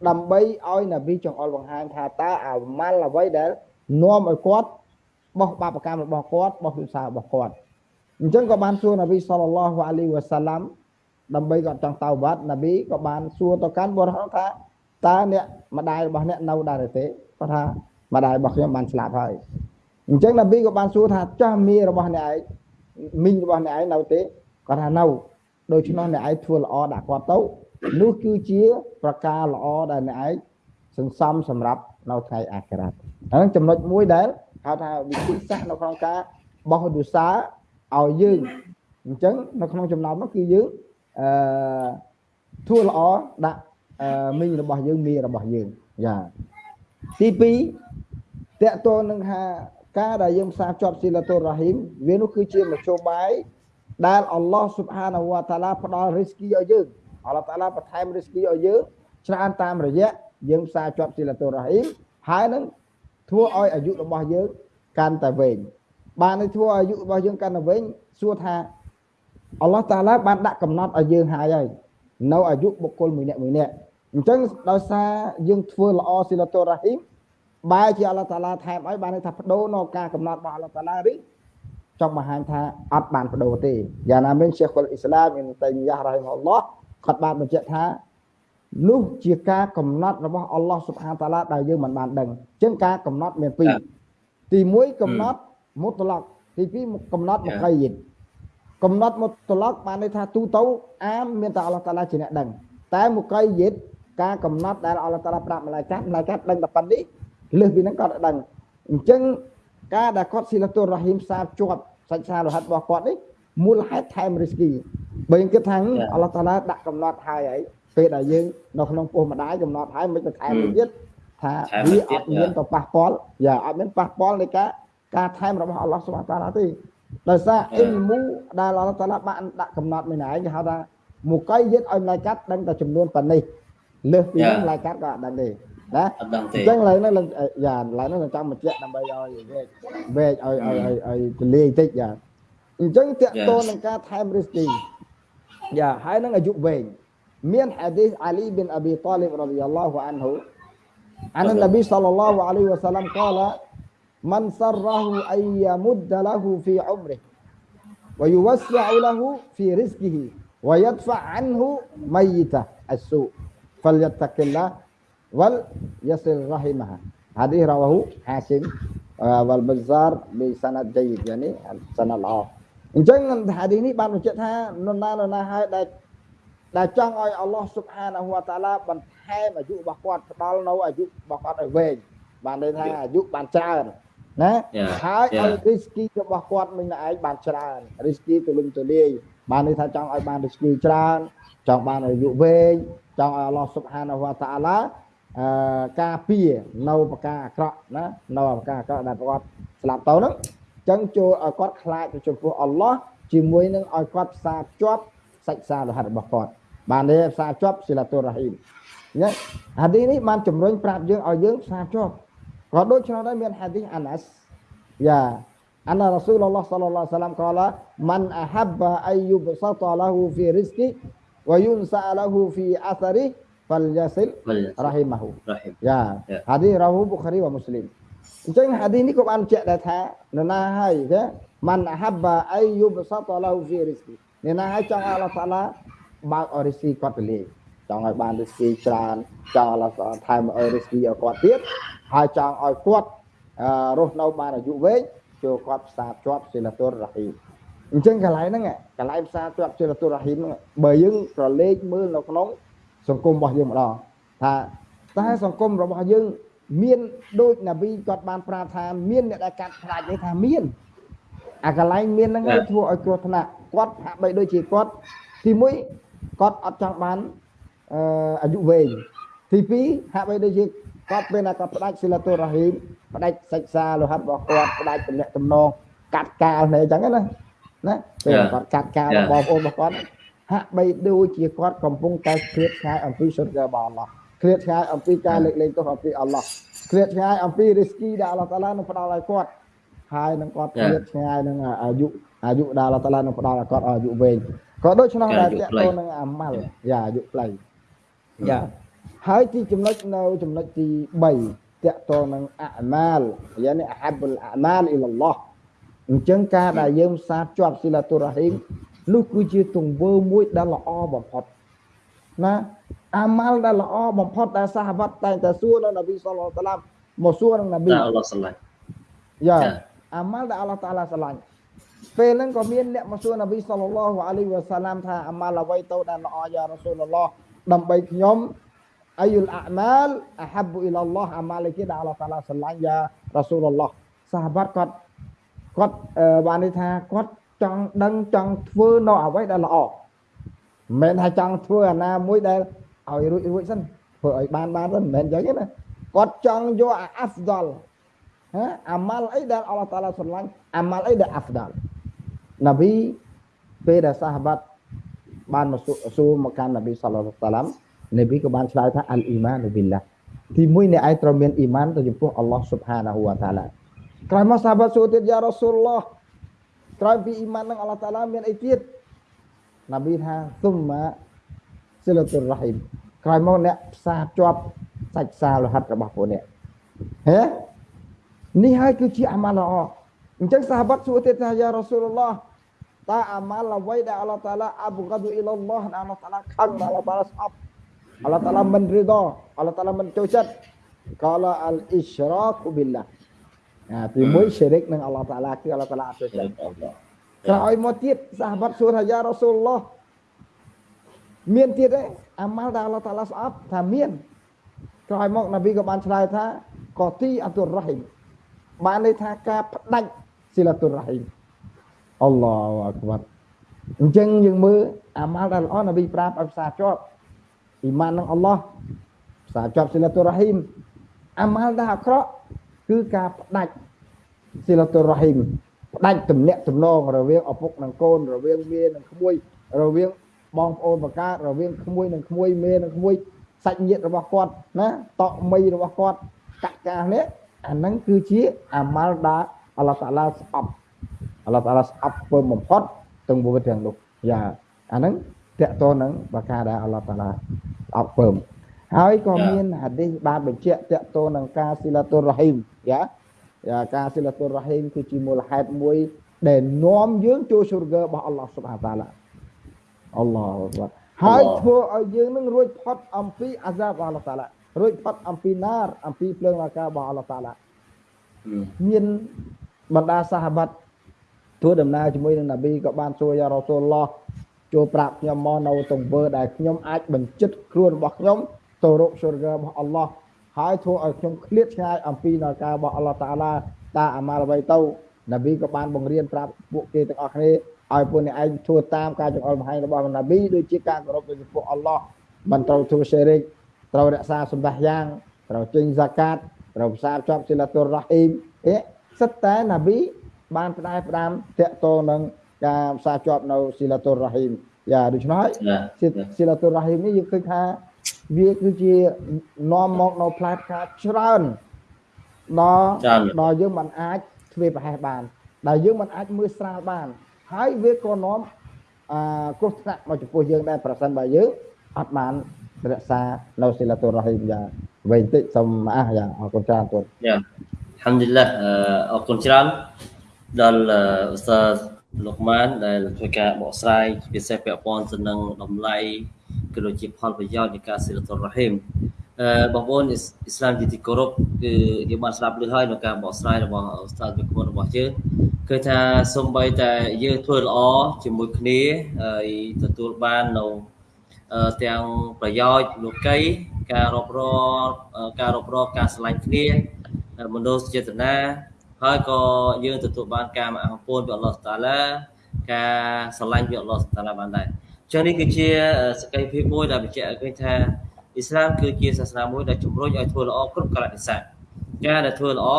ដើម្បីឲ្យណាប៊ីចង្អុលបង្ហាញថាតើអាម៉ាល់អ្វីដែលនាំឲ្យគាត់បោះបាបកម្មរបស់គាត់បោះវិសារបស់គាត់អញ្ចឹងក៏បានសួរណាប៊ីសល្លឡោះអាឡៃវ៉ាសាឡាំដើម្បីគាត់ចង់តៅវត្តណាប៊ីក៏បានសួរទៅកាន់បុរសថា តើអ្នកម្ដាយរបស់អ្នកនៅដែរទេគាត់ថាម្ដាយរបស់ខ្ញុំបានស្លាប់ហើយអញ្ចឹងណាប៊ីក៏បានសួរថាចាស់មីរបស់អ្នកឯងមីងរបស់អ្នកឯងនៅទេគាត់ថានៅដូច្នោះអ្នកឯងធ្វើល្អដាក់គាត់ទៅនោះគឺជាប្រការល្អដែលអ្នកឯងសន្សំសម្រាប់នៅថ្ងៃអាខិរ៉ាត់ហ្នឹងចំណុចមួយដែលហៅថាវិធីសាស្ត្រនៅក្នុងការបោះឌុសាឲ្យយើងអញ្ចឹងនៅក្នុងចំណោមនោះគឺយើងអឺធ្វើល្អដាក់ មីងរបស់យើងមីរបស់យើងយ៉ាទី2តកតនឹងថាការដែលយើងផ្សារភ្ជាប់ស៊ីឡាតុររ៉ាហ៊ីមវានោះគឺជាមធ្យោបាយដែលអល់ឡោះស៊ុបហានាវតាឡាផ្ដល់រីស្គីឲ្យយើងអល់ឡោះតាឡាបន្ថែមរីស្គីឲ្យយើងច្រើនតាមរយៈយើងផ្សារជាប់ស៊ីឡាតុររ៉ាហ៊ីមហើយនឹងធ្វើឲ្យអាយុរបស់យើងកាន់តែវែងបានឲ្យធ្វើឲ្យអាយុរបស់យើងកាន់តែវែងសួរថាអល់ឡោះតាឡាបានដាក់កំណត់ឲ្យយើងហើយហើយនៅអាយុបុគ្គលមួយនាក់មួយនាក់ អញ្ចឹងដោយសារយើងធ្វើល្អស៊ីឡាតុរ៉ាហ៊ីមបែរជាអល់ឡោះតាឡាថែមឲ្យបានថាបដូរនៅការកំណត់របស់អល់ឡោះតាឡាឬចង់បង្ហាញថាអត់បានបដូរទេយ៉ាងណាមិញជាខុលអ៊ីស្លាមមានតៃមីយ៉ារ៉ៃម៉ាអល់ឡោះគាត់បានបញ្ជាក់ថានោះជាការកំណត់របស់អល់ឡោះស៊ុបហានតាឡាដែលយើងមិនបានដឹងអញ្ចឹងការកំណត់មានពីរទី1កំណត់មុតឡកទី2កំណត់មកៃយិតកំណត់មុតឡកបានន័យថាទូទៅអាមមានតែអល់ឡោះតាឡាជាអ្នកដឹងតែមកៃយិត ការកំណត់ដែលអល់ឡោះតាឡាប្រាប់ម្លាយកាត់ម្លាយកាត់ដឹងតែប៉ុណ្្នេះលើសពីហ្នឹងគាត់ដឹងអញ្ចឹងការដែលគាត់ស៊ីឡាតុររ៉ាហ៊ីមសាជាប់សាច់សារលហិតរបស់គាត់នេះមូលហេតុថែមរីស្គីបើយើងគិតថាអល់ឡោះតាឡាដាក់កំណត់ហើយហើយពេលដែលយើងនៅក្នុងពោះម្ដាយកំណត់ហើយមិនទៅថែមទៀតថាវាអត់មានទៅប៉ះពាល់យ៉ាអត់មានប៉ះពាល់នៃការការថែមរបស់អល់ឡោះសុបហានតាឡាទេដោយសារអ៊ីលមូដែលអល់ឡោះតាឡាបានដាក់កំណត់មួយណែគេហៅថាមកៃយិតឲ្យម្លាយកាត់ដឹងតែចំនួនប៉ុណ្នេះ លើសពីនេះម្លាយកាត់ក៏អត់ដឹងទេណាអត់ដឹងទេអញ្ចឹងឡើយហ្នឹងយ៉ាឡើយហ្នឹងចង់បញ្ជាក់ដើម្បីឲ្យវែកវែកឲ្យឲ្យឲ្យឲ្យទលាយតិចយ៉ាអញ្ចឹងតកតនឹងការថែមរីស្ទីយ៉ាហើយនឹងអាយុវែងមាន hadis Ali bin Abi Talib radhiyallahu anhu عن النبي صلى الله عليه وسلم قال من سره أن يمد له في عمره ويوسع له في رزقه wa yadfa anhu mayyitah as-su falyattaqillah wal yasil rahimah hadis rawahu hasim uh, wal bazzar bi sanad jayyid yani sanad ល្អអញ្ចឹងហាឌីសនេះបានបញ្ជាក់ថានរណានរណាហើយដែលដែលចង់ឲ្យអល់ឡោះស៊ុបហានាហ៊ូវតាឡាបន្ថែមអាយុរបស់គាត់ផ្ដល់នៅអាយុរបស់គាត់ឲ្យវែងបានន័យថាអាយុបានច្រើនណា Yeah, ហើយឲ្យ yeah. រីស្គីរបស់គាត់មិញឯងបានច្រើនរីស្គីទូលំទូលាយបានន័យថាចង់ឲ្យបានរីស្គីច្រើនចង់បានអាយុវែង ចង់ឲ្យអល់ឡោះស៊ុបហានាហ៊ូវតាឡាអឺការពារនៅប្រការអាក្រក់ណានៅប្រការអាក្រក់ដែលគាត់ស្លាប់ទៅហ្នឹងអញ្ចឹងចូលឲ្យគាត់ខ្លាចទៅចំពោះអល់ឡោះជាមួយនឹងឲ្យគាត់ផ្សារភ្ជាប់សាច់សារហិតរបស់គាត់បានទេផ្សារភ្ជាប់ស៊ីឡាទូរ៉ាហ៊ីមណាហាឌីសនេះបានជំរុញប្រាប់យើងឲ្យយើងផ្សារភ្ជាប់ក៏ដូចឆ្នោះដែរមានហាឌីសអាណាស Ya, anna Rasulullah sallallahu alaihi wasallam qala man ahabba ay yubsata lahu fi rizqi wa yunsa lahu fi athari falyasil rahimahu. Rahim. Ya, Ya. hadis rawahu Bukhari wa Muslim. អញ្ចឹងហាឌីសនេះក៏បានបញ្ជាក់ដែរថានរណាហើយទេมัน ahabba ay yubsata lahu fi rizqi នរណាហើយចង់ឲ្យអល់ឡោះតាឡាបើកឲ្យរិស្គីគាត់ទៅលេចង់ឲ្យបានរិស្គីច្រើនចង់ឲ្យអល់ឡោះតាឡាថែមឲ្យរិស្គីឲ្យគាត់ទៀតហើយចង់ឲ្យគាត់អឺរស់នៅបានអាយុវែងចូលគាត់ផ្សារភ្ជាប់សិលតុររ៉ហ៊ីម អញ្ចឹងកន្លែងហ្នឹងកន្លែងផ្សារភ្ជាប់សិលតុររ៉ហ៊ីមហ្នឹងបើយើងប្រឡេកមើលនៅក្នុងសង្គមរបស់យើងម្ដងថាតែសង្គមរបស់យើងមានដូចណាប៊ីគាត់បានប្រាប់ថាមានអ្នកដែលកាត់ផ្ដាច់នេះថាមានអាកន្លែងមានហ្នឹងហើយធ្វើឲ្យគ្រោះថ្នាក់គាត់ហាក់បីដូចជាគាត់ទីមួយគាត់អត់ចង់បានអឺអាយុវែងទីពីរហាក់បីដូចជាគាត់ពេលណាគាត់ផ្ដាច់សិលតុររ៉ហ៊ីមផ្ដាច់សិក្សាលោហិតរបស់គាត់ផ្ដាច់តំណែងតំណងកាត់កាលនេះអញ្ចឹងណា ណាពេល Yeah. គាត់កាត់កាល Yeah. បងប្អូនរបស់គាត់ហាក់បីដូចជាគាត់កំពុងតែឃ្លាតឆ្ងាយអំពីសុទ្ធរបស់អល់ឡោះឃ្លាតឆ្ងាយអំពីការលើកលែងទោសអំពីអល់ឡោះឃ្លាតឆ្ងាយអំពីរីស្គីដែលអល់ឡោះតាឡានឹងផ្ដល់ឲ្យគាត់ហើយនឹងគាត់ Yeah. ឃ្លាតឆ្ងាយនឹងអាយុអាយុដែលអល់ឡោះតាឡានឹងផ្ដល់ឲ្យគាត់អាយុវែងក៏ដូច្នោះការដែរអាយុតកខ្លីតងនឹងអាម៉ាល់យ៉ាអាយុខ្លីយ៉ាហើយទីចំណុចនៅចំណុចទី3តកតងនឹងអាម៉ាលយ៉ានេះអាហាបុលអាម៉ាលអ៊ីឡឡោះ អញ្ចឹងការដែលយើងផ្សារភ្ជាប់ស៊ីឡាតុររ៉ាហ៊ីមនោះគឺជាទង្វើមួយដែលល្អបំផុតណាអាម៉ាល់ដែលល្អបំផុតដែលសាហវ៉ាត់តែងតែសួរនៅនប៊ីសល្លឡោះតាឡាមមកសួរនឹងនប៊ី Tak Allah salah. យ៉ាចា៎អាម៉ាល់ដែលអល់ឡោះតាឡាស្រឡាញ់ពេលហ្នឹងក៏មានអ្នកមកសួរនប៊ីសល្លឡោះអាឡៃហ៊ីវ៉ាសាឡាមថាអាម៉ាល់អ្វីទៅដែលល្អយ៉ារ៉ាស៊ូលឡោះដើម្បីខ្ញុំអាយុលអាម៉ាលអាហាប៊ូអ៊ីឡឡោះអាម៉ាល់គេដែលអល់ឡោះតាឡាស្រឡាញ់យ៉ារ៉ាស៊ូលឡោះសាហាបាត់គាត់ គាត់អឺបានន័យថាគាត់ចង់ដឹងចង់ធ្វើនៅអ្វីដែលល្អមិនមែនថាចង់ធ្វើអាណាមួយដែលឲ្យរួចរួចសិនធ្វើឲ្យបានបានសិនមិនមែនអញ្ចឹងទេណាគាត់ចង់យកអាអាហ្វដល Ha? amal អីដែលអល់ឡោះតាឡាស្រឡាញ់ amal អីដែលអាហ្វដាល់នប៊ីពេលដែលសាហាបាត់បានមកសួរសួរមកកាន់នប៊ីសល្លឡោះតាឡាមនប៊ីក៏បានឆ្លើយថាអលអ៊ីម៉ានប៊ីឡាទីមួយអ្នកឯងត្រូវមានអ៊ីម៉ានទៅចំពោះអល់ឡោះស៊ុបហានាហ៊ូវតាឡា ក្រោយមកសាហាបាត់សួរទៀតយ៉ារ៉ាស៊ូលឡោះក្រោយពីអ៊ីម៉ាននឹងអល់ឡោះតាឡាមានអីទៀតនប៊ីថាស៊ុមម៉ាសិលតុររ៉ហ៊ីមក្រោយមកអ្នកផ្សារភ្ជាប់សាច់សារលោហិតរបស់ពួកអ្នកហេនេះហើយគឺជាអាម៉ាល់ល្អអញ្ចឹងសាហាបាត់សួរទៀតថាយ៉ារ៉ាស៊ូលឡោះតើអាម៉ាល់អ្វីដែលអល់ឡោះតាឡាអាបហ្កាឌូអ៊ីឡឡោះដែលអល់ឡោះតាឡាខឹងដែលអល់ឡោះតាឡាស្អប់អល់ឡោះតាឡាមិនរីដោអល់ឡោះតាឡាមិនចូលចិត្តកលអលអ៊ីស្រ៉ាកប៊ីឡាអា ទីមួយស្យរិកនឹងអល់ឡោះតាឡាគឺអល់ឡោះតាឡាអត់ចូលចិត្ត Allah. ក្រោយមកទៀតសាហាបាត់សួរថាយ៉ារ៉ាស៊ូលឡោះមានទៀតទេអាម៉ាល់ដែលអល់ឡោះតាឡាស្អប់ថាមានក្រោយមកនប៊ីក៏បានឆ្លើយថាកូទីអតុររ៉ហ៊ីមបានន័យថាការផ្ដាច់ស៊ីឡាតុររ៉ហ៊ីមអល់ឡោះអាក្បាត់អញ្ចឹងយើងមើលអាម៉ាល់ដែលល្អនប៊ីប្រាប់ឲ្យផ្សារជាប់អ៊ីម៉ាននឹងអល់ឡោះផ្សារជាប់ស៊ីឡាតុររ៉ហ៊ីមអាម៉ាល់ដែលអាក្រក់ គឺការផ្ដាច់ស៊ីឡាតុររ៉ហ៊ីមផ្ដាច់ទំនាក់ទំនងរវាងឪពុកនិងកូនរវាងមេនិងក្មួយរវាងបងប្អូនបកើតរវាងក្មួយនិងក្មួយមេនិងក្មួយសាច់ញាតិរបស់គាត់ណាតក់មីរបស់គាត់កក្កានេះអាហ្នឹងគឺជាអាម៉ាល់ដែលអល់ឡោះតាឡាស្អប់អល់ឡោះតាឡាស្អប់ពើបំផុតទាំងមួយទាំងនោះយ៉ាអាហ្នឹងតកតនឹងបកាដែលអល់ឡោះតាឡាស្អប់ពើម ហើយក៏មានហាឌីសបានបញ្ជាក់តកតនឹងការស៊ីឡាតុររ៉ហ៊ីមយ៉ាយ៉ាការស៊ីឡាតុររ៉ហ៊ីមគឺជាមូលហេតុមួយ ដែលនាំយើងចូលស៊ូរហ្គើរបស់អល់ឡោះស៊ុបហានតាឡាអល់ឡោះអក្បារហើយធ្វើឲ្យយើងនឹងរួចផុតអំពីអាសាបរបស់អល់ឡោះតាឡារួចផុតអំពីណារអំពីភ្លើងអាការបស់អល់ឡោះតាឡាមានបណ្ដាសាហាបាត់ធ្វើដំណើរជាមួយនឹងនប៊ីក៏បានសួរយ៉ារ៉ូស៊ូលឡោះចូលប្រាប់ខ្ញុំមកនៅទង្វើដែលខ្ញុំអាចបញ្ជិតខ្លួនរបស់ខ្ញុំ ទៅរកសុរហ្គារបស់អល់ឡោះហើយធ្វើឲ្យខ្ញុំឃ្លាតឆ្ងាយអំពីនៅការរបស់អល់ឡោះតាឡាតើអាម៉ាល់អ្វីទៅនប៊ីក៏បានបង្រៀនប្រាប់ពួកគេទាំងអស់គ្នាឲ្យពួកអ្នកឯងធ្វើតាមការចង្អុលបង្ហាញរបស់នប៊ីដូចជាការគោរពចំពោះអល់ឡោះមិនត្រូវធ្វើសេរិកត្រូវរក្សាសម្ដាស់យ៉ាងត្រូវចេញហ្សាកាតត្រូវផ្សារជាប់សិលតុររ៉ហ៊ីមអេសិតតែនប៊ីបានផ្ដែផ្ដាំតកតងនឹងការផ្សារជាប់នៅសិលតុររ៉ហ៊ីមយ៉ាដូច្នោះហើយសិលតុររ៉ហ៊ីមនេះយើងឃើញថា វាគឺជានាំមកនៅផ្លែផ្កាច្រើនដល់ដល់យើងមិនអាចធ្វើប្រហែសបាន ដែលយើងមិនអាចមើលស្រាលបាន ហើយវាក៏នាំអឺគ្រោះថ្នាក់មកចំពោះយើងដែរប្រសិនបើយើងអត់បានរក្សានៅសិលតុរ៉ហ៊ីមយ៉ាងវែងតិចសូមអះយ៉ាងអរគុណច្រើនទូនយ៉ាហាំឌីលឡាអរគុណច្រើនដល់អ៊ូស្តាលោកម៉ានដែលធ្វើការបកស្រាយពិសេសពាក់ព័ន្ធទៅនឹងតម្លៃ ក៏ដូចជាផលប្រយោជន៍នៃការសិលតុរ៉ហ៊ីមអឺបងប្អូនអ៊ីស្លាមជាទីគោរពគឺយើងបានស្ដាប់ឮហើយនៅការបកស្រាយរបស់អ៊ូស្តាវិគុណរបស់យើងគឺថាសំបីតែយើងធ្វើល្អជាមួយគ្នាហើយទទួលបាននៅទាំងប្រយោជន៍លោកីការរົບរការរົບរការឆ្លាញ់គ្នាមនោចេតនាហើយក៏យើងទទួលបានការមកអំពូនពីអល់ឡោះតាឡាការឆ្លាញ់ពីអល់ឡោះតាឡាបានដែរ ចឹងនេះគឺជាសក្ខីភាពមួយដែលបញ្ជាក់ឲ្យឃើញថាអ៊ីស្លាមគឺជាសាសនាមួយដែលជំរុញឲ្យធ្វើល្អគ្រប់កលៈទេសៈការដែលធ្វើល្អ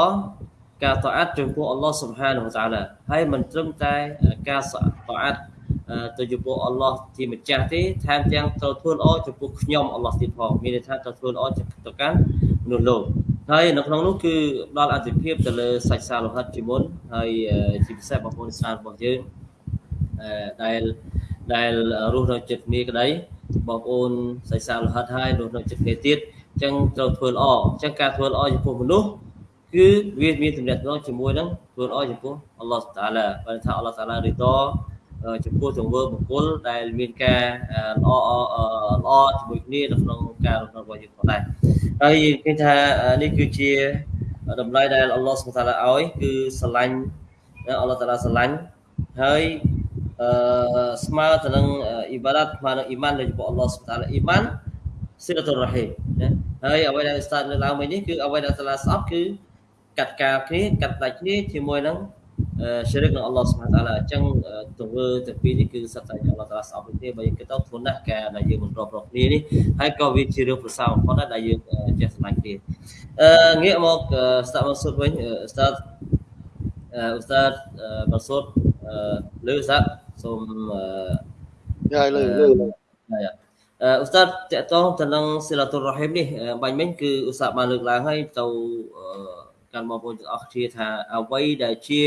ការតអាត់ចំពោះអល់ឡោះសុបហានវតាឡាហើយមិនត្រឹមតែការតអាត់ទៅចំពោះអល់ឡោះជាម្ចាស់ទេថែមទាំងត្រូវធ្វើល្អចំពោះខ្ញុំអល់ឡោះទៀតផងមានន័យថាត្រូវធ្វើល្អទៅកាន់មនុស្សលោកហើយនៅក្នុងនោះគឺផ្ដល់អត្ថិភាពទៅលើសាច់សាលោហិតជាមុនហើយជាពិសេសបងប្អូនស្នារបស់យើងដែល ដែលរស់នៅចិត្តគ្នាក្តីបងប្អូនសាច់សាលោហិតហើយរស់នៅចិត្តគ្នាទៀតអញ្ចឹងត្រូវធ្វើល្អអញ្ចឹងការធ្វើល្អចំពោះមនុស្សគឺវាមានទំនាក់ទំនងជាមួយនឹងធ្វើល្អចំពោះអល់ឡោះតាឡាបើថាអល់ឡោះតាឡារីតចំពោះទង្វើបុគ្គលដែលមានការល្អល្អជាមួយគ្នានៅក្នុងការរស់នៅរបស់យើងផងដែរហើយគេថានេះគឺជាតម្លៃដែលអល់ឡោះសុបតាឡាឲ្យគឺស្រឡាញ់អល់ឡោះតាឡាស្រឡាញ់ហើយអឺ ស្មើទៅនឹងអ៊ីបាដាតស្មើនឹងអ៊ីម៉ានលើចំពោះអល់ឡោះសុបតាឡាអ៊ីម៉ានសិលតុររ៉ហ៊ីមណាហើយអ្វីដែលស្តាតលើឡើងវិញនេះគឺអ្វីដែលតាឡាស្អប់គឺកាត់ការគ្នាកាត់ដាច់គ្នាជាមួយនឹងស្រិកនឹងអល់ឡោះសុបហានតាឡាអញ្ចឹងទង្វើទាំងពីរនេះគឺសិតតែអល់ឡោះតាឡាស្អប់គ្នាបើយើងគិតទៅធ្ងន់ណាស់ការដែលយើងមិនរាប់រកគ្នានេះហើយក៏វាជារឿងប្រសើរបំផុតដែរដែលយើងចេះស្រឡាញ់គ្នាអឺងាកមកស្តាប់មកសុទ្ធវិញស្តាប់អ៊ូស្តាតមកសុទ្ធលើស្តាប់ សូមយ៉ាលើលើយ៉ាអ៊ូស្តាតតកតងទៅនឹងសិលាតុររ៉ហ៊ីមនេះបាញ់មិញគឺអ៊ូស្តាតបានលើកឡើងហើយទៅកាន់បងប្អូនទាំងអស់គ្នាថាអ្វីដែលជា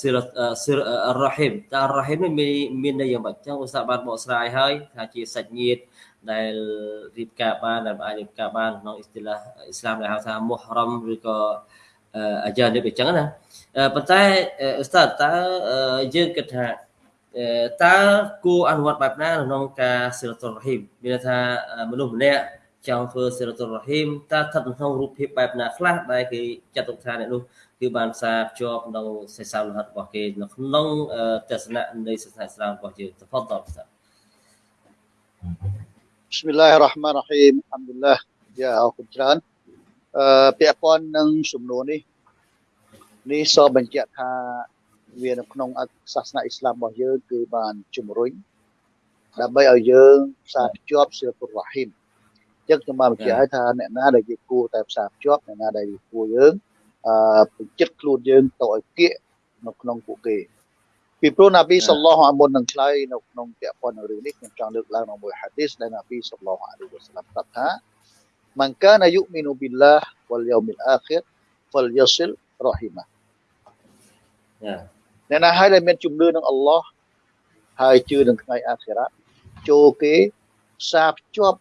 សិរសិររ៉ហ៊ីមតើរ៉ហ៊ីមនេះមានមានន័យយ៉ាងម៉េចចឹងឧស្សាហ៍បានបកស្រាយហើយថាជាសាច់ញាតិដែលរៀបការបានដែលអាចរៀបការបានក្នុងអ៊ីស្ទីឡាអ៊ីស្លាមដែលហៅថាមុហរ៉មឬក៏អាយ៉ានេះអញ្ចឹងណាប៉ុន្តែឧស្សាហ៍តើយើងគិតថា តើគួរអនុវត្តបែបណាក្នុងការសិរតុលរហីមមានន័យថាមនុស្សម្នាក់ចង់ធ្វើសិរតុលរហីមតើស្ថិតក្នុងរូបភាពបែបណាខ្លះដែលគេចាត់ទុកថាអ្នកនោះគឺបានផ្សារភ្ជាប់នៅសេសាលហិតរបស់គេនៅក្នុងទស្សនៈនៃសាសនាឥស្លាមរបស់យើងទៅផុតតបសាបិស្មិលឡាហ៊ីរ៉ាហ្មាន់រ៉ាហ៊ីមអัลហាំឌុលឡាយ៉ាអរគុណច្រើនអឺពាក់ព័ន្ធនឹងសំណួរនេះនេះសបញ្ជាក់ថា វានៅក្នុងសាសនាអ៊ីស្លាមរបស់យើងគឺបានជំរុញដើម្បីឲ្យយើងផ្សារភ្ជាប់សិលពុររ៉ាហ៊ីមចឹងខ្ញុំបានបញ្ជាក់ឲ្យថាអ្នកណាដែលយើងគួរតែផ្សារភ្ជាប់អ្នកណាដែលយើងគួរយើងអឺបញ្ជិតខ្លួនយើងទៅឲ្យគៀកនៅក្នុងពួកគេពីព្រោះណាប៊ីសល្លោះអាមុននឹងឆ្លើយនៅក្នុងពាក្យប៉ុនរឿងនេះខ្ញុំចង់លើកឡើងនៅមួយហាឌីសដែលណាប៊ីសល្លោះអាលីវ៉ាសឡាមប្រាប់ថាមិនកានយុមីនូប៊ីឡាហ៍វលយូមីលអាខិរហ្វលយសិលរ៉ហ៊ីម៉ា អ្នកណាហើយដែលមានជំនឿនឹងអល់ឡោះហើយជឿនឹងថ្ងៃអាខិរ៉ាចូលគេផ្សារភ្ជាប់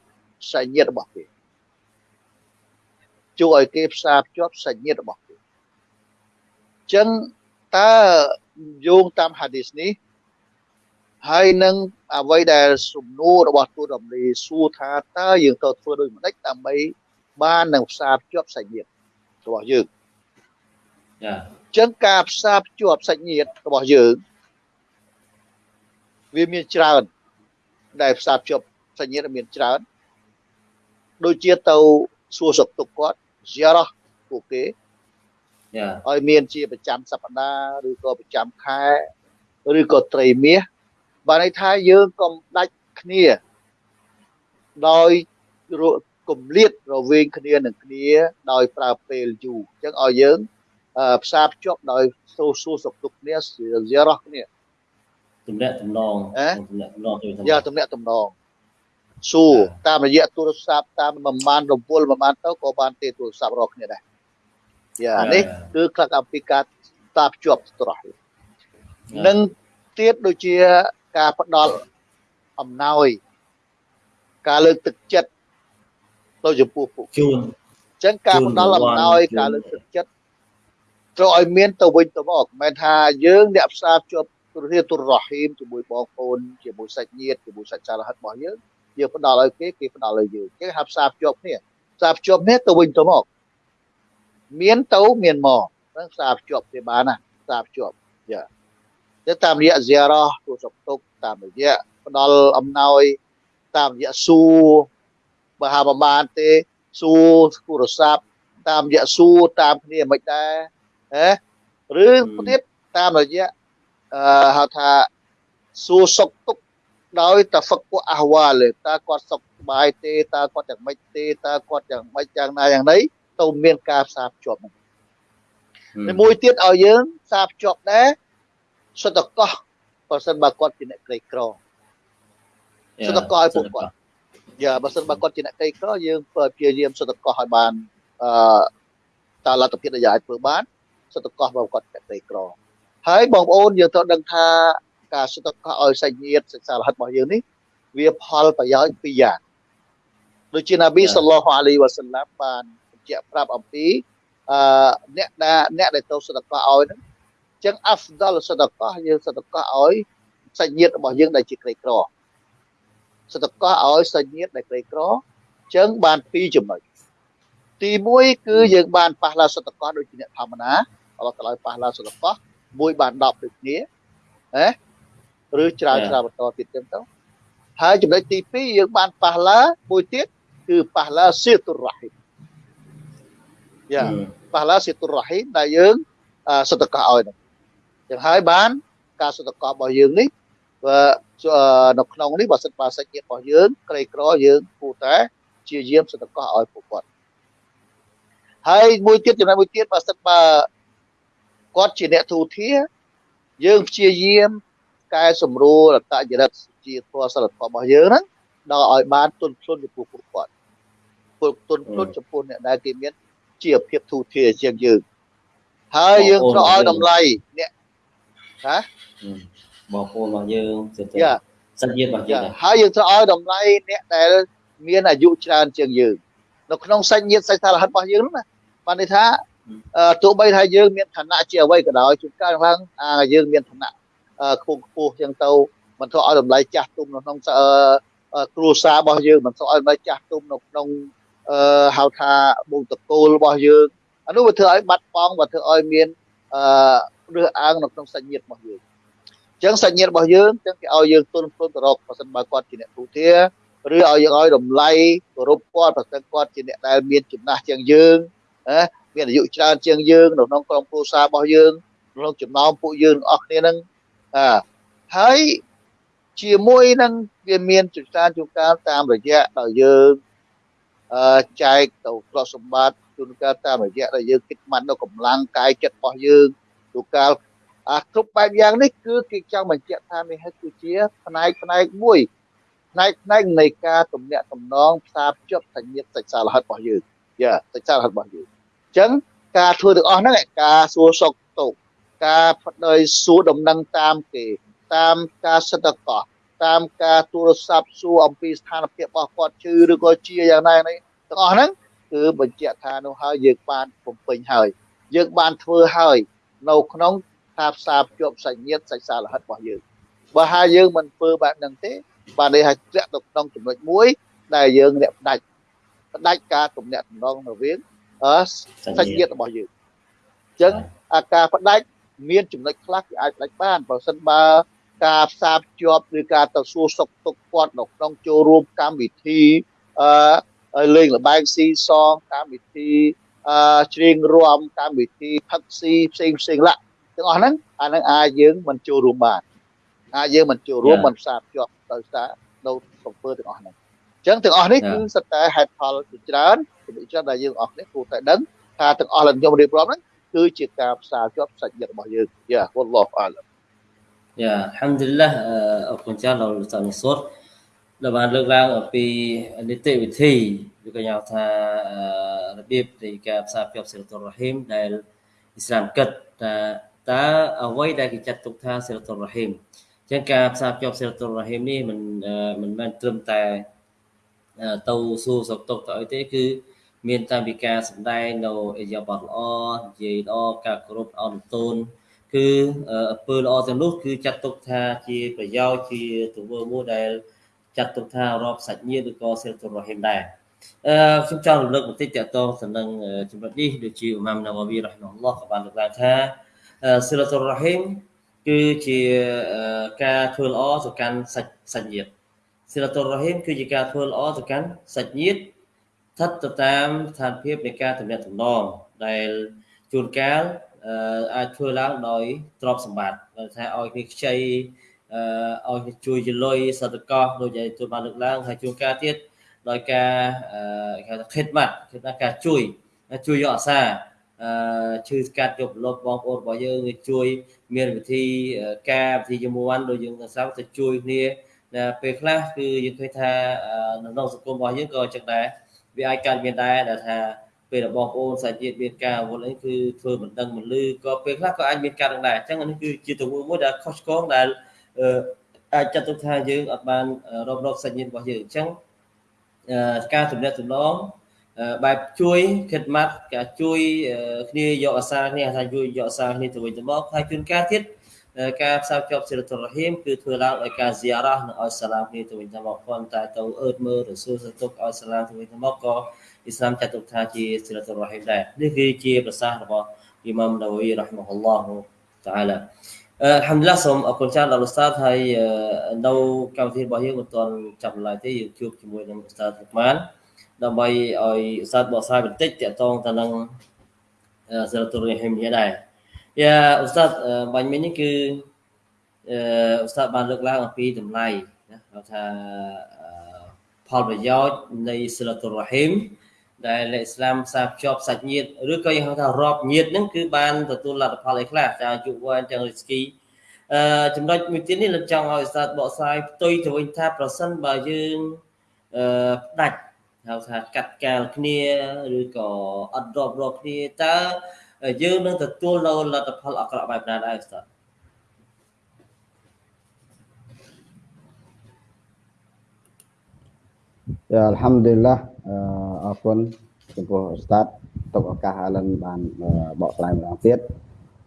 សាច់ញាតិរបស់គេជួយឲ្យគេផ្សារភ្ជាប់សាច់ញាតិរបស់គេអញ្ចឹងតើយោងតាមហាឌីសនេះហើយនឹងអ្វីដែលសំណួររបស់ទូតរំលីសួរថាតើយើងត្រូវធ្វើដូចម្ដេចដើម្បីបាននឹងផ្សារភ្ជាប់សាច់ញាតិរបស់យើង ចាអញ្ចឹងការផ្សារភ្ជាប់សាច់ញាតិរបស់យើងវាមានច្រើន ដែលផ្សារភ្ជាប់សាច់ញាតិមានច្រើនដូចជាទៅសួរសុខទុក្ខគាត់ ziarah ពួកគេចាឲ្យមានជាប្រចាំសប្តាហ៍ឬក៏ប្រចាំខែឬក៏ត្រីមាសបានន័យថាយើងកុំដាច់គ្នា ដោយរគម្លាតរវាងគ្នានឹងគ្នា ដោយប្រើពេលយូរអញ្ចឹងឲ្យយើងអឺ ផ្សារភ្ជាប់ដោយសួរសួរសុខទុក្ខគ្នាជារោះគ្នាទំនាក់ទំនងអេទំនាក់ទំនងទៅយ៉ាតំណាក់តំណងសួរតាមរយៈទូរស័ព្ទតាមប្រមាណរវល់ប្រមាណទៅក៏បានទេទូរស័ព្ទរកគ្នាដែរយ៉ានេះគឺខ្លឹកអំពីការផ្សារភ្ជាប់ត្រោះនិងទៀតដូចជាការផ្ដល់អំណោយការលើកទឹកចិត្តទៅចំពោះពួកគេជូនអញ្ចឹងការផ្ដល់អំណោយជូនការលើកទឹកចិត្ត ត្រូវឲ្យមានទៅវិញទៅមកមិនមែនថាយើងអ្នកផ្សារភ្ជាប់ទូរធាតុទូររហីមជាមួយបងប្អូនជាមួយសាច់ញាតិជាមួយសាច់ចារហិតរបស់យើងយើងផ្ដល់ឲ្យគេគេផ្ដល់ឲ្យយើងអញ្ចឹងហៅផ្សារភ្ជាប់គ្នាផ្សារភ្ជាប់គ្នាទៅវិញទៅមកមានទៅមានមកហ្នឹងផ្សារភ្ជាប់គ្នាបានណាផ្សារភ្ជាប់យ៉ាទៅតាមរយៈ ziarah ទូសុខទុក្ខតាមរយៈផ្ដល់អំណោយតាមរយៈសួរបើហាប្របានទេសួរទូរស័ព្ទតាមរយៈសួរតាមគ្នាមិនដែរ ហ៎ឬទៀតតាមរយៈអឺហៅថាសួរសុខទុក្ខដោយតហ្វឹកពួកអះវ៉ាលតើគាត់សុខសប្បាយទេតើគាត់យ៉ាងម៉េចទេតើគាត់យ៉ាងម៉េចយ៉ាងណាយ៉ាងណីទៅមានការផ្សារភ្ជាប់ហ្នឹងហើយមួយទៀតឲ្យយើងផ្សារភ្ជាប់ដែរសុទ្ធកោះបើសិនបើគាត់ជាអ្នកក្រីក្រសុទ្ធកោឲ្យពួកគាត់យ៉ាបើសិនបើគាត់ជាអ្នកក្រីក្រយើងព្យាយាមសុទ្ធកោះឲ្យបានអឺតើលទ្ធភាពដែលយើងអាចធ្វើបាន សុទ្ធកោះបើគាត់ជាអ្នកក្រីក្រហើយបងប្អូនយើងត្រូវដឹងថាការសុទ្ធកោះឲ្យសាច់ញាតិសិក្សារហិតរបស់យើងនេះវាផលប្រយោជន៍ពីរយ៉ាងដូចជានប៊ីសល្លោះអាឡៃវ៉ាសល្លាមបានបញ្ជាក់ប្រាប់អំពីអឺអ្នកដែលអ្នកដែលទៅសុទ្ធកោះឲ្យហ្នឹងអញ្ចឹងអាហ្វដលសុទ្ធកោះយើងសុទ្ធកោះឲ្យសាច់ញាតិរបស់យើងដែលជាក្រីក្រសតកោឲ្យសាច់ញាតិដែលក្រីក្រអញ្ចឹងបានពីរចំណុចទី1គឺយើងបានប៉ះឡាសតកោដូចជាអ្នកធម្មតាអល់ ឡោះតាឡាប៉ះឡាសតកោមួយបាន10ដូចគ្នាហ៎ឬច្រើនច្រើនបន្តទៀតចឹងទៅហើយចំណុចទី2យើងបានប៉ះឡាមួយទៀតគឺប៉ះឡាសៀតុរ៉ាហ៊ីមយ៉ាប៉ះឡាសៀតុរ៉ាហ៊ីមដែលយើងអឺសតកោឲ្យហ្នឹងចឹងហើយបាន ការសតកោរបស់យើងនេះបើនៅក្នុងនេះបើសិនបើសាច់ញាតិរបស់យើង ក្រីក្រយើងគួរតែជាយាមសតកោឲ្យពួកគាត់ហើយមួយទៀតចំណុចមួយទៀតបើសិនបើ គាត់ជាអ្នកទូធាយើងព្យាយាមកែសម្រួលអត្តចរិតជាធម៌សិលធម៌របស់យើងហ្នឹងដល់ឲ្យបានទុនភ្លុនចំពោះពួកគាត់ពួកទុនភ្លុនចំពោះអ្នកដែលគេមានជាភាពទូធាជាងយើងហើយយើងត្រូវឲ្យតម្លៃអ្នកហ៎បងប្អូនរបស់យើងទៅទៅយ៉ាសាច់ញាតិរបស់យើងចាដែរហើយយើងត្រូវឲ្យតម្លៃអ្នកដែលមានអាយុច្រើនជាងយើងនៅក្នុងសាច់ញាតិសាច់សារហិតរបស់យើងហ្នឹងណាបានន័យថាអឺ ទោះបីថាយើងមានឋានៈជាអ្វីក៏ដោយជួនកាលឡើងអាយើងមានឋានៈអឺខ្ពស់ខ្ពស់ចឹងទៅមិនត្រូវឲ្យតម្លៃចាស់ទុំនៅក្នុងអឺអឺគ្រួសាររបស់យើងមិនត្រូវឲ្យតម្លៃចាស់ទុំនៅក្នុងអឺហៅថាបុតកូលរបស់យើងអានោះវាធ្វើឲ្យបាត់បង់វាធ្វើឲ្យមានអឺរើសអើងនៅក្នុងសាច់ញាតិរបស់យើងចឹងសាច់ញាតិរបស់យើងចឹងគេឲ្យយើងទុនភ្លុនទៅរកបើសិនបើគាត់ជាអ្នកទូធាឬឲ្យយើងឲ្យតម្លៃគោរពគាត់បើសិនគាត់ជាអ្នកដែលមានចំណាស់ជាងយើងណា មានអាយុច្រើនជាងយើងនៅក្នុងក្រុមគ្រួសាររបស់យើងក្នុងចំណោមពួកយើងទាំងអស់គ្នាហ្នឹងអើហើយជាមួយនឹងវាមានចច្រើនជួនកាលតាមរយៈដល់យើងអឺចែកទៅទ្រព្យសម្បត្តិជួនកាលតាមរយៈដែលយើងគិតមិនដល់កម្លាំងកាយចិត្តរបស់យើងជួនកាលអាគ្រប់បែបយ៉ាងនេះគឺគេចង់បញ្ជាក់ថានេះហើយគឺជាផ្នែកផ្នែកមួយផ្នែកផ្នែកនៃការទំនាក់ទំនងផ្សារភ្ជាប់សញ្ញាតិចសារហិតរបស់យើងយ៉ាតិចសារហិតរបស់យើងអញ្ចឹងការធ្វើទាំងអស់ហ្នឹងឯងការសួរសុខទុក្ខការផ្ដោយសួរដំណឹងតាមគេតាមការសិទ្ធិកោះតាមការទូរស័ព្ទសួរអំពីស្ថានភាពរបស់គាត់ជឿឬក៏ជាយ៉ាងណានេះទាំងអស់ហ្នឹងគឺបញ្ជាក់ថានោះហើយយើងបានបំពេញហើយយើងបានធ្វើហើយនៅក្នុងការផ្សារភ្ជាប់សាច់ញាតិសាច់សារហិតរបស់យើងបើហើយយើងមិនធ្វើបែបហ្នឹងទេបានន័យថាធ្លាក់ទៅក្នុងចំណុចមួយដែលយើងអ្នកផ្ដាច់ផ្ដាច់ការទំនាក់ទំនងរវាងអឺ សាច់ញាតិរបស់យើងអញ្ចឹងអាការផ្ដាច់មានចំណុចខ្លះគេអាចផ្ដាច់បានបើសិនបើការផ្សារភ្ជាប់ឬការទៅសួរសុខទុក្ខគាត់នៅក្នុងចូលរួមកម្មវិធីអឺលេងលបែងស៊ីសងកម្មវិធីអឺច្រៀងរាំកម្មវិធីផឹកស៊ីផ្សេងផ្សេងឡាទាំងអស់ហ្នឹងអាហ្នឹងអាចយើងមិនចូលរួមបានអាចយើងមិនចូលរួមមិនផ្សារភ្ជាប់ទៅសារនៅសំពើទាំងអស់ហ្នឹងអញ្ចឹងទាំងអស់នេះគឺសិតតែហេតុផលជាច្រើន ជាច្រើនដែលយើងអស់នេះគួរតែដឹងថាទាំងអស់ដែលខ្ញុំរៀបរាប់ហ្នឹងគឺជាការផ្សារជាប់សាច់ញាតិរបស់យើងយ៉ាវ៉ាឡោះអាឡាយ៉ាអាហាំឌុលឡាអរគុណច្រើនដល់លោកសានិសុតដែលបានលើកឡើងអំពីនីតិវិធីឬក៏យ៉ាងថារបៀបនៃការផ្សារភ្ជាប់សិលតុររ៉ហ៊ីមដែលអ៊ីស្លាមគិតថាតើអ្វីដែលគេចាត់ទុកថាសិលតុររ៉ហ៊ីមអញ្ចឹងការផ្សារភ្ជាប់សិលតុររ៉ហ៊ីមនេះមិនមិនមែនត្រឹមតែទៅសួរសុខទុក្ខទៅអីទេគឺ មានតាមពីការសម្ដែងនៅអិយាប័តល្អនិយាយល្អការគោរពអន់តូនគឺអំពើល្អទាំងនោះគឺចាត់ទុកថាជាប្រយោជន៍ជាទង្វើមួយដែលចាត់ទុកថារាប់សាច់ញាតិឬក៏សិលតុររ៉ហ៊ីមដែរអឺខ្ញុំចង់រំលឹកបន្តិចតទៅទៅនឹងចំណុចនេះដូចជាអ៊ូម៉ាំណាវ៉ាវីរ៉ហ៊ីម៉ាអ៊ុលឡោះក៏បានលើកឡើងថាសិលតុររ៉ហ៊ីមគឺជាការធ្វើល្អទៅកាន់សាច់សាច់ញាតិសិលតុររ៉ហ៊ីមគឺជាការធ្វើល្អទៅកាន់សាច់ញាតិ ស្ថិតទៅតាមស្ថានភាពនៃការទំនាក់ទំនងដែលជួនកាលអាចធ្វើឡើងដោយទ្រព្យសម្បត្តិថាឲ្យគេខ្ចីឲ្យគេជួយជាលុយសតកោដូចឯទូបានលើកឡើងហើយជួនកាលទៀតដោយការគេថាខិតម៉ាត់គឺថាការជួយជួយយកអាសាអឺឈឺស្កាត់យកលុបបងប្អូនរបស់យើងជួយមានវិធីការវិធីជាមួយដូចយើងស្រាប់ទៅជួយគ្នាពេលខ្លះគឺយើងឃើញថានៅក្នុងសង្គមរបស់យើងក៏ចឹងដែរ វាអាចកើតមានដែរដែលថាពេលបងប្អូនសាច់ញាតិមានការអវល់អីគឺធ្វើមិនដឹងមិនលឺក៏ពេលខ្លះក៏អាចមានការដឹងដែរអញ្ចឹងនេះគឺជាទង្វើមួយដែលខុសឆ្គងដែលអាចចាត់ទុកថាយើងអត់បានរករកសាច់ញាតិរបស់យើងអញ្ចឹងការទំនាក់ទំនងបែបជួយខិតម៉ាត់ការជួយគ្នាយកអាសាគ្នាថាជួយយកអាសាគ្នាទៅវិញទៅមកហើយជួនកាលទៀត ការផ្សារភ្ជាប់សិលតុរហ៊ីមគឺធ្វើឡើងដោយការហ្ស៊ីយ៉ារ៉ានិងឲ្យសាឡាមគ្នាទៅវិញទៅមកប៉ុន្តែទៅអឺតមើលរសួរសទុកឲ្យសាឡាមទៅវិញទៅមកក៏អ៊ីស្លាមចាត់ទុកថាជាសិលតុរហ៊ីមដែរនេះគឺជាប្រសាសន៍របស់អ៊ីម៉ាំណាវីរ៉ាហ្មាហុលឡោះតាឡាអឺហាំឌុលឡាសូមអរគុណច្រើនដល់ឧស្សាហ៍ហើយនៅកម្មវិធីរបស់យើងមិនទាន់ចាប់ឡើយទេយើងជួបជាមួយនឹងឧស្សាហ៍ទុកបានដើម្បីឲ្យឧស្សាហ៍បកស្រាយបន្តិចតកតងទៅនឹងសិលតុរហ៊ីមនេះដែរ យ៉ាឧស្សាហ៍បាញ់មិញនេះគឺអឺឧស្សាហ៍បានលើកឡើងអំពីតម្លៃណាហៅថាផលប្រយោជន៍នៃសិលតុរហ៊ីមដែលអ៊ីស្លាមផ្សារភ្ជាប់សាច់ញាតិឬក៏យើងហៅថារាប់ញាតិហ្នឹងគឺបានទទួលលទ្ធផលអីខ្លះចាអាយុវែងទាំងរីស្គីអឺចំណុចមួយទៀតនេះលោកចង់ឲ្យស្ដាប់បកស្រាយផ្ទុយទៅវិញថាប្រសិនបើយើងអឺផ្ដាច់ហៅថាកាត់កាលគ្នាឬក៏អត់រាប់រាប់គ្នាតើ យើងនឹងទទួលនៅលទ្ធផលអាក្រក់បែបណាដែរស្ដាប់យ៉ាអัลហាំឌុលឡាអរគុណចំពោះឧស្តាតទុកឱកាសឥឡូវបានបកស្រាយម្ដងទៀត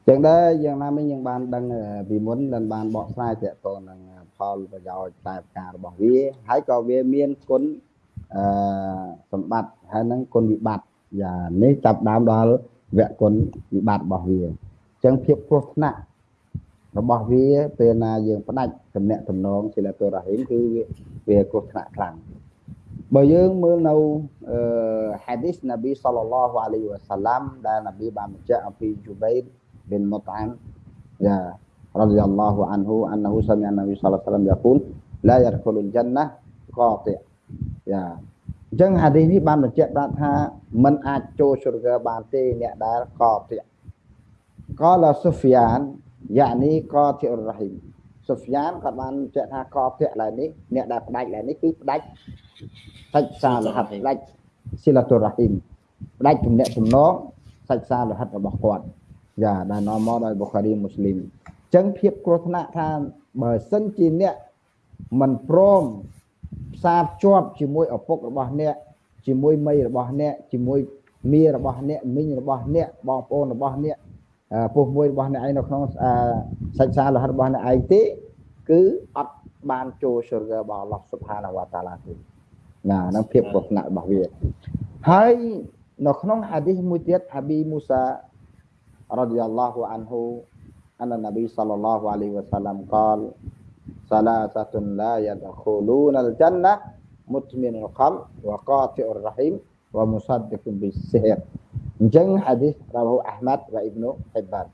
ចឹងដែរយ៉ាងណាមិញយើងបានដឹងពីមុនលិនបានបកស្រាយទាក់ទងនឹងផលប្រយោជន៍តែផ្ការរបស់វាហើយក៏វាមានគុណអឺសម្បត្តិហើយនឹងគុណវិបត្តិយ៉ានេះចាប់ដើមដល់ វគ្គគុណវិបត្តិរបស់វាអញ្ចឹងភាពគ្រោះថ្នាក់របស់វាពេលណាយើងផ្ដាច់តំណែងតំណងសិលតុរ៉ាហ៊ីមគឺវាគ្រោះថ្នាក់ខ្លាំងបើយើងមើលនៅអឺ hadith នប៊ីសល្លឡោះអាឡៃវ៉ាសាឡាំដែលនប៊ីបានបញ្ជាក់អំពីជូបៃប៊ីនមុតអានយ៉ា رضي الله عنه أنه سمع النبي صلى الله عليه وسلم يقول لا يدخل الجنة قاطع យ៉ា អញ្ចឹងហាឌីសនេះបានបញ្ជាក់ប្រាប់ថាมันអាចចូលសុរកបានទេអ្នកដែលកតិកលសុហ្វានយ៉ានីកតិរហ៊ីមសុហ្វានគាត់បានបញ្ជាក់ថាកតិឡើយនេះអ្នកដែលផ្ដាច់ឡើយនេះគឺផ្ដាច់សាច់សាលហិតផ្ដាច់ស៊ីឡាតុរហ៊ីមផ្ដាច់ទំនាក់ទំនងសាច់សាលហិតរបស់គាត់យ៉ាដែលនាំមកដោយបុខារីមូស្លីមអញ្ចឹងភាពគ្រោះថ្នាក់ថាបើសិនជាអ្នកមិនព្រមផ្សារភ្ជាប់ជាមួយឪពុករបស់អ្នកជាមួយមីរបស់អ្នកជាមួយមីរបស់អ្នកមីងរបស់អ្នកបងប្អូនរបស់អ្នកពុះមួយរបស់អ្នកឯងនៅក្នុងសាច់សារលហិតរបស់អ្នកឯងទេគឺអត់បានចូលសុររបស់អល់ឡោះសុបហានវតាឡាទេណាហ្នឹងភាពគ្រោះថ្នាក់របស់វាហើយនៅក្នុងហាឌីសមួយទៀតហាប៊ីមូសារ៉ាឌីយ៉ាឡោះអានហ៊ូអននប៊ីសល្លឡោះអាឡៃហ៊ីវ៉ាសាឡាំកល salasatun la yadkhuluna al-jannah mutminul qalb wa qati'ur rahim wa musaddiqun bis-sihr អញ្ចឹងហាឌីសរបស់អាហ្មាត់វ៉ាអ៊ីប្នូហៃបាន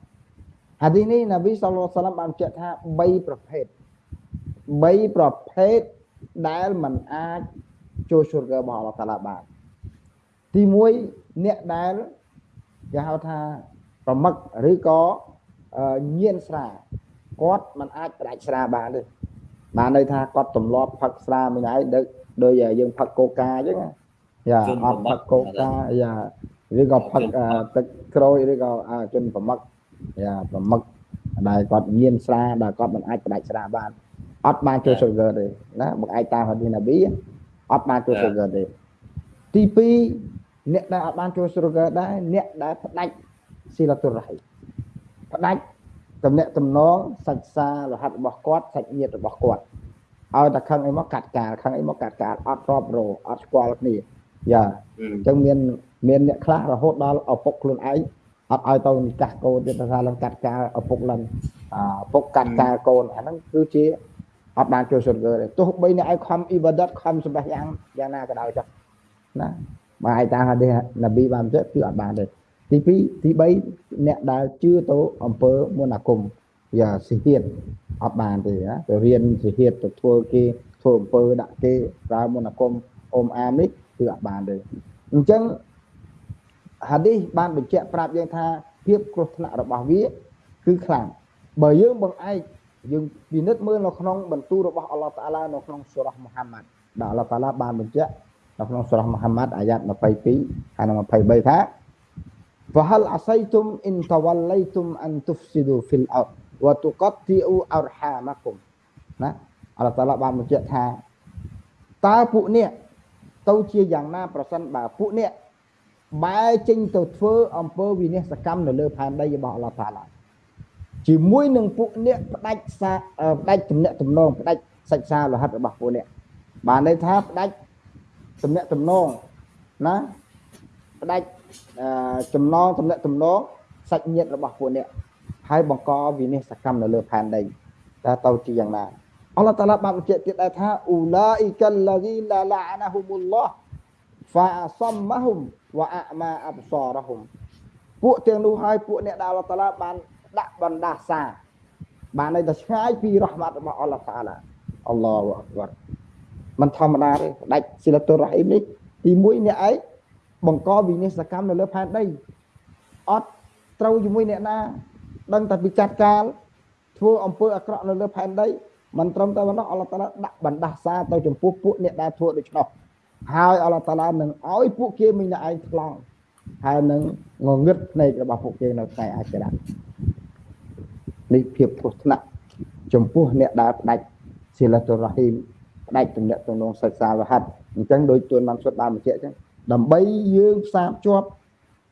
ហាឌីសនេះនប៊ីសល្លោះសាឡាំបានចាត់ថា3ប្រភេទ3ប្រភេទដែលมันអាចចូលឈុរកើរបស់អល់ឡោះតាឡាបានទី1អ្នកដែលគេហៅថាប្រមឹកឬក៏ញៀនស្រា គាត់มันអាចផ្ដាច់ស្រាបានទេបានន័យថាគាត់ទម្លាប់ផឹកស្រាមួយថ្ងៃដូចដូចយើងផឹកកូកាអញ្ចឹងយ៉ាអត់ផឹកកូកាយ៉ាឬក៏ផឹកទឹកក្រូចឬក៏ជនប្រមឹកយ៉ាប្រមឹកដែលគាត់ញៀនស្រាដែលគាត់មិនអាចផ្ដាច់ស្រាបានអត់បានចូល sugar ទេណាមកឯកតាមហាឌីណាប៊ីអត់បានចូល sugar ទេទី2អ្នកដែលអត់បានចូល sugar ដែរអ្នកដែលផ្ដាច់ស៊ីឡាតុរ៉ៃផ្ដាច់ តំណាក់តំណងសាច់សារហ័តរបស់គាត់សាច់ញាតិរបស់គាត់ឲ្យតែខឹងអីមកកាត់កាលខឹងអីមកកាត់កាលអត់រាប់រោអត់ស្គាល់គ្នាយ៉ាអញ្ចឹងមានមានអ្នកខ្លះរហូតដល់ឪពុកខ្លួនឯងអត់ឲ្យទៅនិកាសកូនទៀតថាឡើងកាត់កាលឪពុកឡើងឪពុកកាត់កាលកូនអាហ្នឹងគឺជាអត់បានចូលសុទ្ធទេទោះបីអ្នកឯងខំអ៊ីបាដតខំសម្បះយ៉ាងយ៉ាងណាក៏ដោយចុះណាបើឯតាហាឌីសនប៊ីបានទៅគឺអត់បានទេ ទី2ទី3អ្នកដែលជឿទៅអង្គើមុនអាគមយ៉ាសិហៀតអត់បានទេណាទៅរៀនសិហៀតទៅធ្វើគេធ្វើអង្គើដាក់គេប្រើមុនអាគមអ៊ំអាមនេះគឺអត់បានទេអញ្ចឹងហាឌីសបានបញ្ជាក់ប្រាប់យើងថាភាពគ្រោះថ្នាក់របស់វាគឺខ្លាំងបើយើងបង្អែកយើងពិនិត្យមើលនៅក្នុងបន្ទូលរបស់អល់ឡោះតាឡានៅក្នុងសូរ៉ាមូហាម៉ាត់ដែលអល់ឡោះតាឡាបានបញ្ជាក់នៅក្នុងសូរ៉ាមូហាម៉ាត់អាយ៉ាត22ហើយនឹង23ថា Fahal asaitum in tawallaitum an tufsidu fil ard wa tuqatti'u arhamakum ណាអល់ឡោះតាឡាបានបញ្ជាក់ថាតើពួកអ្នកទៅជាយ៉ាងណាប្រសិនបើពួកអ្នកបែរចេញទៅធ្វើអំពើវិនិច្ឆ័យកម្មនៅលើផែនដីរបស់អល់ឡោះតាឡាជាមួយនឹងពួកអ្នកផ្ដាច់សាផ្ដាច់ទំនាក់ទំនងផ្ដាច់សិក្សាលោហិតរបស់ពួកអ្នកបានន័យថាផ្ដាច់ទំនាក់ទំនងណាផ្ដាច់ ចំណងទំនាក់ទំនងសាច់ញាតិរបស់ពួកអ្នកហើយបង្កវិនិស្សកម្មនៅលើផែនដីតើទៅជាយ៉ាងណាអល់ឡោះតាឡាបានបញ្ជាក់ទៀតដែរថាអ៊ូឡាអ៊ីកាល់ឡាហ្ស៊ីឡាឡាអាណាហ៊ុមុលឡោះហ្វាអសមម៉ាហ៊ុមវ៉ាអាម៉ាអបសារហ៊ុមពួកទាំងនោះហើយពួកអ្នកដែលអល់ឡោះតាឡាបានដាក់បណ្ដាសាបានន័យថាឆ្ងាយពីរ៉ហ្មាត់របស់អល់ឡោះតាឡាអល់ឡោះអក្បរมันធម្មតាទេដាច់ស៊ីលតុរ៉ហ៊ីមនេះទី1អ្នកឯង បង្កវិនិស្សកម្មនៅលើផែនដីអត់ត្រូវជាមួយអ្នកណាដឹងតែពីចាត់ការធ្វើអំពើអាក្រក់នៅលើផែនដីមិនត្រឹមតែប៉ុណ្ណោះអល់ឡោះតាឡាដាក់បណ្ដាសាទៅចំពោះពួកអ្នកដែលធ្វើដូច្នោះហើយអល់ឡោះតាឡានឹងឲ្យពួកគេមានតែឯងថ្លង់ហើយនឹងងងឹតភ្នែករបស់ពួកគេនៅថ្ងៃអាខិរ៉ានេះភាពគ្រោះថ្នាក់ចំពោះអ្នកដែលផ្ដាច់ស៊ីឡាតុរ៉ហ៊ីមផ្ដាច់ទំនាក់ទំនងសិក្សាវហិតអញ្ចឹងដោយទួនបានសុទ្ធបានបញ្ជាក់អញ្ចឹង ដើម្បីយើងផ្សារភ្ជាប់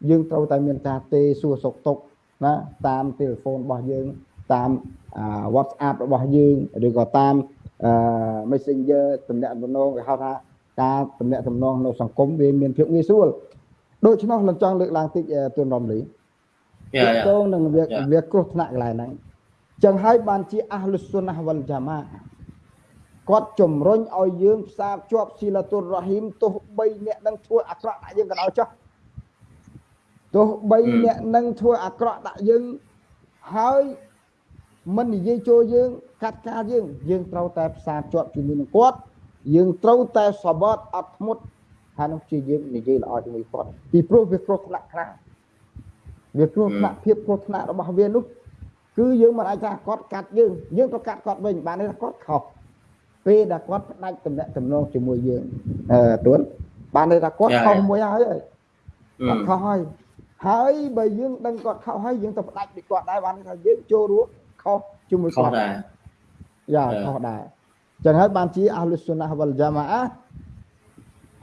យើងត្រូវតែមានការទេសួរសុខទុក្ខណាតាមទូរស័ព្ទរបស់យើងតាម WhatsApp របស់យើងឬក៏តាម Messenger ទំនាក់ទំនងគេហៅថាការទំនាក់ទំនងនៅសង្គមវាមានភាពងាយស្រួលដូច្នោះលំចង់លើកឡើងតិចទួនរំលីយ៉ាយ៉ាតងនឹងវាវាគ្រោះថ្នាក់កន្លែងហ្នឹងចឹងហើយបានជាអះលុសុណាវលយ៉ាម៉ា គាត់ជំរុញឲ្យយើងផ្សារភ្ជាប់ស៊ីឡាតុររ៉ហ៊ីមទោះបីអ្នកនឹងធ្វើអាក្រក់ដាក់យើងក៏ដោយចុះទោះបីអ្នកនឹងធ្វើអាក្រក់ដាក់យើងហើយមិននិយាយចូលយើងកាត់ការយើងយើងត្រូវតែផ្សារភ្ជាប់ជាមួយនឹងគាត់យើងត្រូវតែសបត់អត់ធ្មត់ហើយនឹងជាយើងនិយាយល្អជាមួយគាត់ពីព្រោះវាគ្រោះថ្នាក់ខ្លាំងវាគ្រោះថ្នាក់ភាពគ្រោះថ្នាក់របស់វានោះគឺយើងមិនអាចថាគាត់កាត់យើងយើងទៅកាត់គាត់វិញបានទេគាត់ខុស ពេលដែលគាត់ផ្ដាច់តំណែងតំណងជាមួយយើងអឺទួនបានន័យថាគាត់ខុសមួយហើយគាត់ខុសហើយហើយបើយើងដឹងគាត់ខុសហើយយើងទៅផ្ដាច់ពីគាត់ដែរបានថាយើងចូលរួមខុសជាមួយគាត់ដែរយ៉ាខុសដែរចឹងហើយបានជាអះលុសុណាវលយ៉ាម៉ា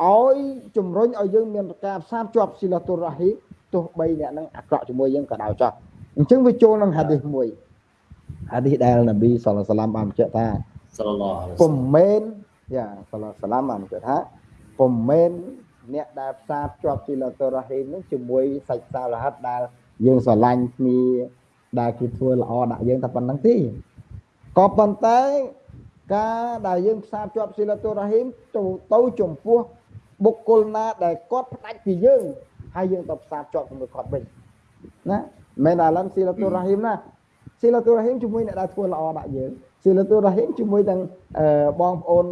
ឲ្យជំរុញឲ្យយើងមានការផ្សារជាប់ស៊ីឡាតុរ៉ាហ៊ីទោះបីអ្នកនឹងអាក្រក់ជាមួយយើងក៏ដោយចោះអញ្ចឹងវាចូលនឹងហាឌីសមួយហាឌីសដែលនប៊ីសល្លសាឡាមបានបញ្ជាក់ថា សល្លឡោះអាឡៃពុំមែនយ៉ាសល្លសាឡាមបានបញ្ជាក់ថាពុំមែនអ្នកដែលផ្សារភ្ជាប់ស៊ីឡាតុររ៉ាហ៊ីមនឹងជាមួយសាច់សារហិតដែលយើងស្រឡាញ់គ្នាដែលគេធ្វើល្អដាក់យើងតែប៉ុណ្្នឹងទេក៏ប៉ុន្តែការដែលយើងផ្សារភ្ជាប់ស៊ីឡាតុររ៉ាហ៊ីមទៅទៅចំពោះបុគ្គលណាដែលគាត់ផ្ដាច់ពីយើងហើយយើងទៅផ្សារភ្ជាប់ជាមួយគាត់វិញណាមែនអាឡំស៊ីឡាតុររ៉ាហ៊ីមណាស៊ីឡាតុររ៉ាហ៊ីមជាមួយអ្នកដែលធ្វើល្អដាក់យើង ស៊ីឡាតុររ៉ាហ៊ីមជាមួយទាំងបងប្អូន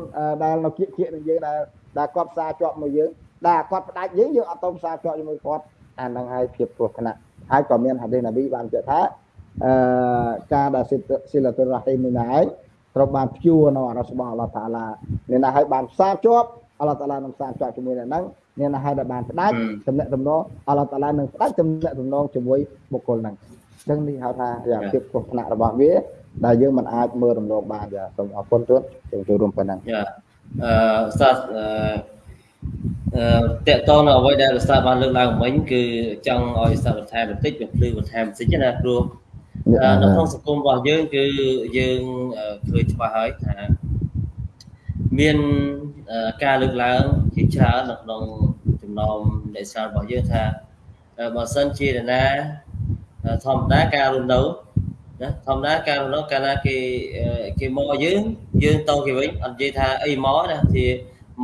ដែលនៅគៀកគៀកនឹងយើងដែលដែលគាត់ផ្សារភ្ជាប់មកយើងដែលគាត់ផ្ដាច់យើងយើងអត់ទៅផ្សារភ្ជាប់ជាមួយគាត់អាហ្នឹងហើយភាពគ្រោះថ្នាក់ហើយក៏មានហាឌីសណាប៊ីបានជឿថាអឺការដែលស៊ីឡាតុររ៉ាហ៊ីមនេះណាហើយត្រូវបានព្យួរនៅអររបស់អល់ឡោះតាឡានេះណាហើយបានផ្សារភ្ជាប់អល់ឡោះតាឡានឹងផ្សារភ្ជាប់ជាមួយអ្នកហ្នឹងនេះណាហើយដែលបានផ្ដាច់តំណែងតំណងអល់ឡោះតាឡានឹងផ្ដាច់តំណែងតំណងជាមួយបុគ្គលហ្នឹងអញ្ចឹងនេះហៅថាយ៉ាងភាពគ្រោះថ្នាក់របស់វា ដែលយើងមិនអាចមើលរំលងបានចាសូមអរគុណទូនចូលចូលរួមប៉ុណ្ណឹងយ៉ាអឺស្តាអឺអឺតកតនៅអ្វីដែលស្តាបានលើកឡើងមិញគឺចង់ឲ្យស្តាបន្ថែមបន្តិចវាភ្លឺបន្ថែមបន្តិចណាព្រោះនៅក្នុងសង្គមរបស់យើងគឺយើងឃើញច្បាស់ហើយថាមានការលើកឡើងជាច្រើននៅក្នុងចំណោមអ្នកស្រាវរបស់យើងថាបើសិនជាណាធម្មតាការរស់នៅ ណាធម្មតាការរស់នៅកាលណាគេគេមកយើងយើងទៅគេវិញអត់និយាយថាអីមកណាជា